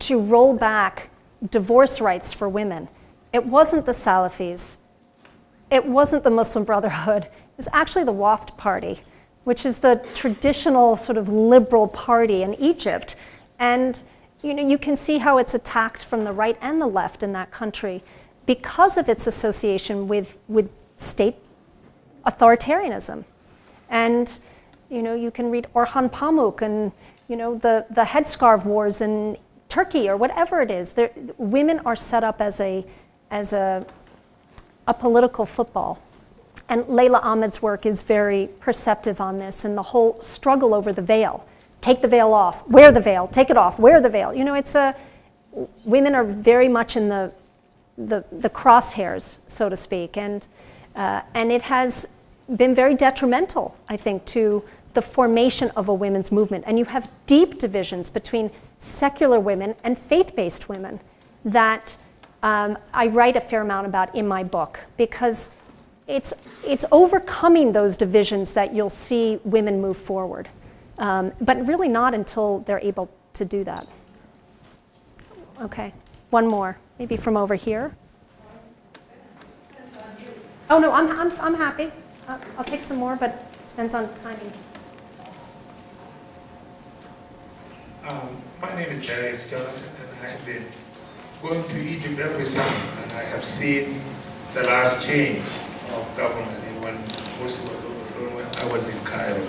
to roll back divorce rights for women, it wasn't the Salafis, it wasn't the Muslim Brotherhood, it was actually the Wafd Party, which is the traditional sort of liberal party in Egypt. And you know, you can see how it's attacked from the right and the left in that country because of its association with, with state authoritarianism. And you know, you can read Orhan Pamuk and you know, the, the headscarf wars in Turkey or whatever it is. There, women are set up as a, as a, a political football. And Leila Ahmed's work is very perceptive on this and the whole struggle over the veil. Take the veil off, wear the veil, take it off, wear the veil. You know, it's a, women are very much in the, the, the crosshairs, so to speak. And, uh, and it has been very detrimental, I think, to the formation of a women's movement. And you have deep divisions between secular women and faith-based women that um, I write a fair amount about in my book because it's, it's overcoming those divisions that you'll see women move forward. Um, but really not until they're able to do that. Okay, one more, maybe from over here. Oh no, I'm, I'm, I'm happy. I'll, I'll take some more, but depends on timing. Um, my name is Darius Jonathan, and I have been going to Egypt every summer, and I have seen the last change of government when Morsi was overthrown when I was in Cairo.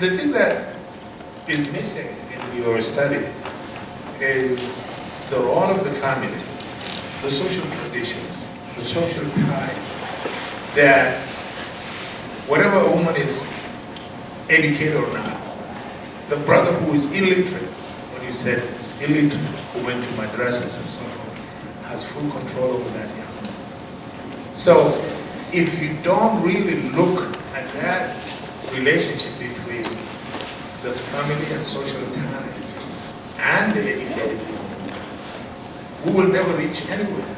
the thing that is missing in your study is the role of the family, the social traditions, the social ties, that whatever a woman is educated or not, the brother who is illiterate, when you said is illiterate, who went to madrasas and so on, has full control over that young man. So if you don't really look at that relationship between the family and social ties and the educated people, we will never reach anywhere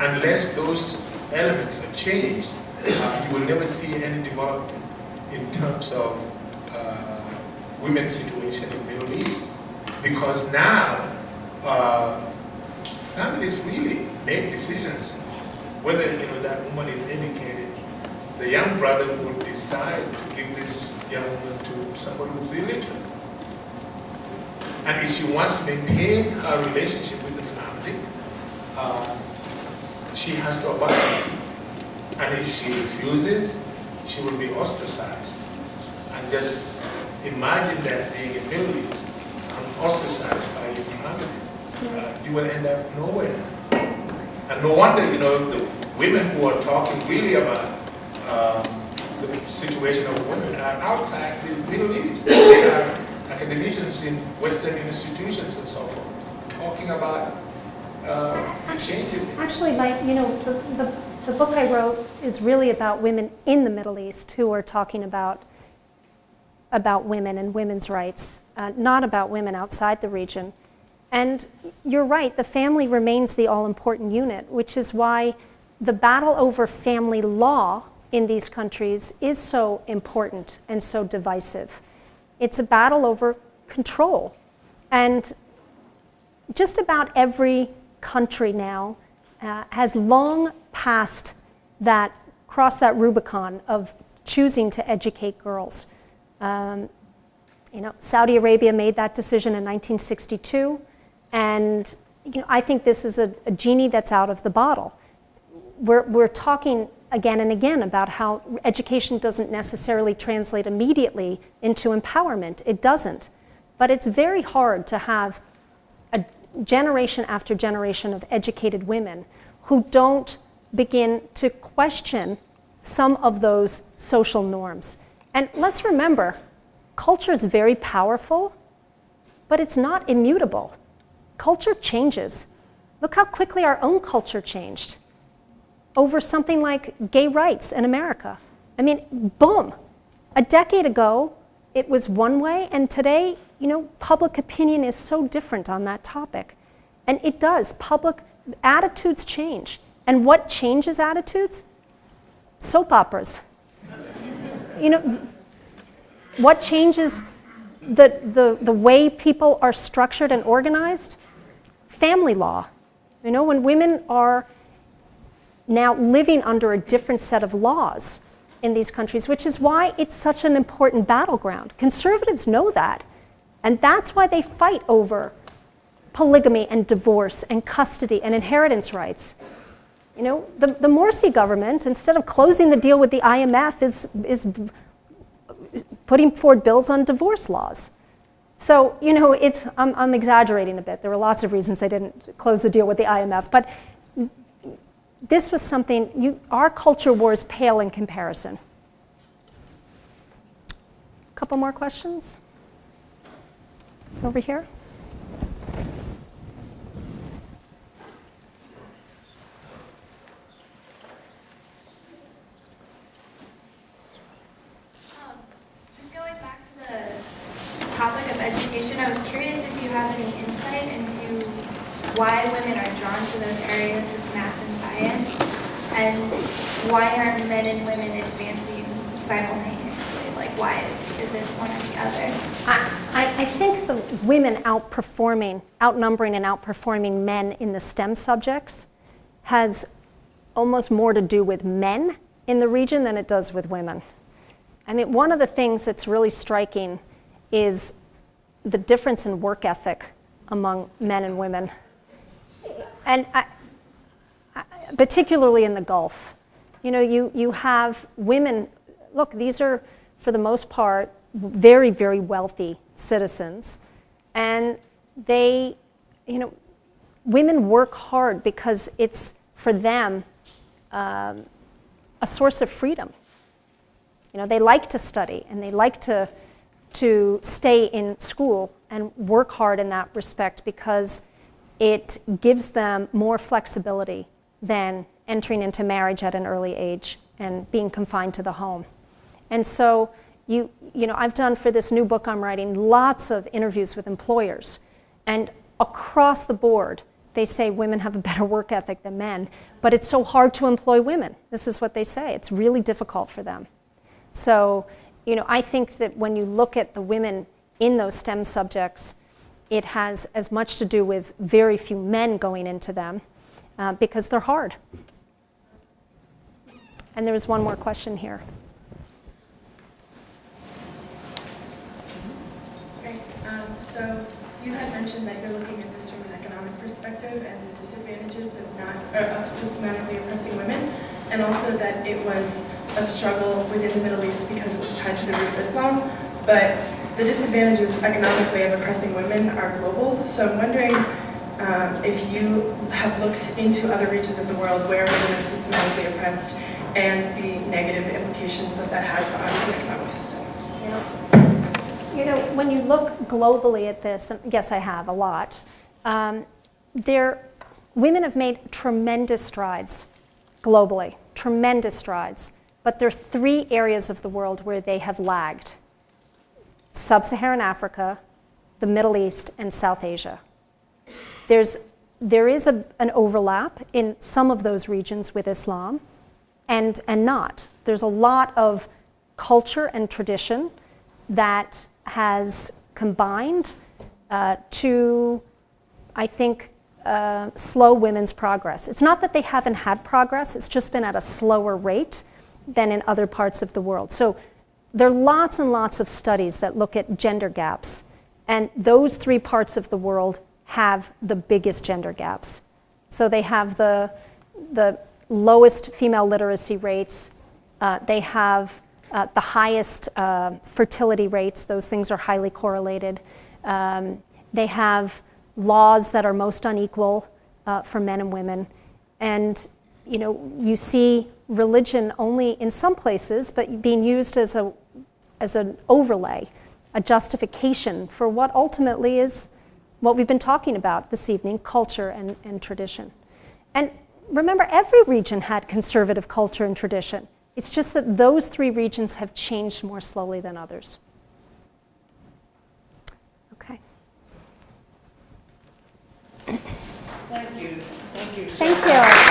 unless those elements are changed. Uh, you will never see any development in terms of women's situation in Middle East. Because now, uh, families really make decisions whether you know that woman is educated. The young brother would decide to give this young woman to somebody who's illiterate. And if she wants to maintain her relationship with the family, uh, she has to abide. And if she refuses, she will be ostracized. And just imagine that being in Middle East ostracized by your family. Uh, you will end up nowhere. And no wonder, you know, the women who are talking really about um, the situation of women are outside the Middle East. They are academicians in Western institutions and so forth, talking about uh, changing. Actually, my, you know, the, the, the book I wrote is really about women in the Middle East who are talking about about women and women's rights, uh, not about women outside the region. And you're right, the family remains the all-important unit, which is why the battle over family law in these countries is so important and so divisive. It's a battle over control. And just about every country now uh, has long passed that, crossed that Rubicon of choosing to educate girls. Um, you know, Saudi Arabia made that decision in 1962. And you know, I think this is a, a genie that's out of the bottle. We're, we're talking again and again about how education doesn't necessarily translate immediately into empowerment. It doesn't. But it's very hard to have a generation after generation of educated women who don't begin to question some of those social norms. And let's remember, culture is very powerful, but it's not immutable culture changes. Look how quickly our own culture changed over something like gay rights in America. I mean, boom. A decade ago, it was one way, and today you know, public opinion is so different on that topic. And it does. Public attitudes change. And what changes attitudes? Soap operas. You know, what changes the, the, the way people are structured and organized? Family law. You know, when women are now living under a different set of laws in these countries, which is why it's such an important battleground. Conservatives know that. And that's why they fight over polygamy and divorce and custody and inheritance rights. You know, the, the Morsi government, instead of closing the deal with the IMF, is, is putting forward bills on divorce laws. So, you know, it's, I'm, I'm exaggerating a bit. There were lots of reasons they didn't close the deal with the IMF. But this was something, you, our culture wars pale in comparison. A couple more questions? Over here? Um, just going back to the topic of I was curious if you have any insight into why women are drawn to those areas of math and science, and why aren't men and women advancing simultaneously? Like, why is it one or the other? I, I, I think the women outperforming, outnumbering and outperforming men in the STEM subjects has almost more to do with men in the region than it does with women. I mean, one of the things that's really striking is the difference in work ethic among men and women. And I, I, particularly in the Gulf. You know, you, you have women, look, these are, for the most part, very, very wealthy citizens. And they, you know, women work hard because it's, for them, um, a source of freedom. You know, they like to study and they like to, to stay in school and work hard in that respect because it gives them more flexibility than entering into marriage at an early age and being confined to the home. And so, you, you know, I've done for this new book I'm writing lots of interviews with employers. And across the board, they say women have a better work ethic than men, but it's so hard to employ women. This is what they say. It's really difficult for them. So, you know, I think that when you look at the women in those STEM subjects, it has as much to do with very few men going into them uh, because they're hard. And there was one more question here. Um, so you had mentioned that you're looking at this from an economic perspective and the disadvantages of not of systematically oppressing women, and also that it was a struggle within the Middle East because it was tied to the root of Islam. But the disadvantages economically of oppressing women are global. So I'm wondering um, if you have looked into other regions of the world where women are systematically oppressed and the negative implications that that has on the economic system. Yeah. You know, when you look globally at this, yes, I have a lot, um, there, women have made tremendous strides globally, tremendous strides. But there are three areas of the world where they have lagged sub Saharan Africa, the Middle East, and South Asia. There's, there is a, an overlap in some of those regions with Islam and, and not. There's a lot of culture and tradition that has combined uh, to, I think, uh, slow women's progress. It's not that they haven't had progress, it's just been at a slower rate than in other parts of the world. So there are lots and lots of studies that look at gender gaps, and those three parts of the world have the biggest gender gaps. So they have the, the lowest female literacy rates, uh, they have uh, the highest uh, fertility rates, those things are highly correlated. Um, they have laws that are most unequal uh, for men and women. And you know, you see religion only in some places, but being used as, a, as an overlay, a justification for what ultimately is what we've been talking about this evening, culture and, and tradition. And remember, every region had conservative culture and tradition. It's just that those three regions have changed more slowly than others. Okay. Thank you. Thank you. Thank you.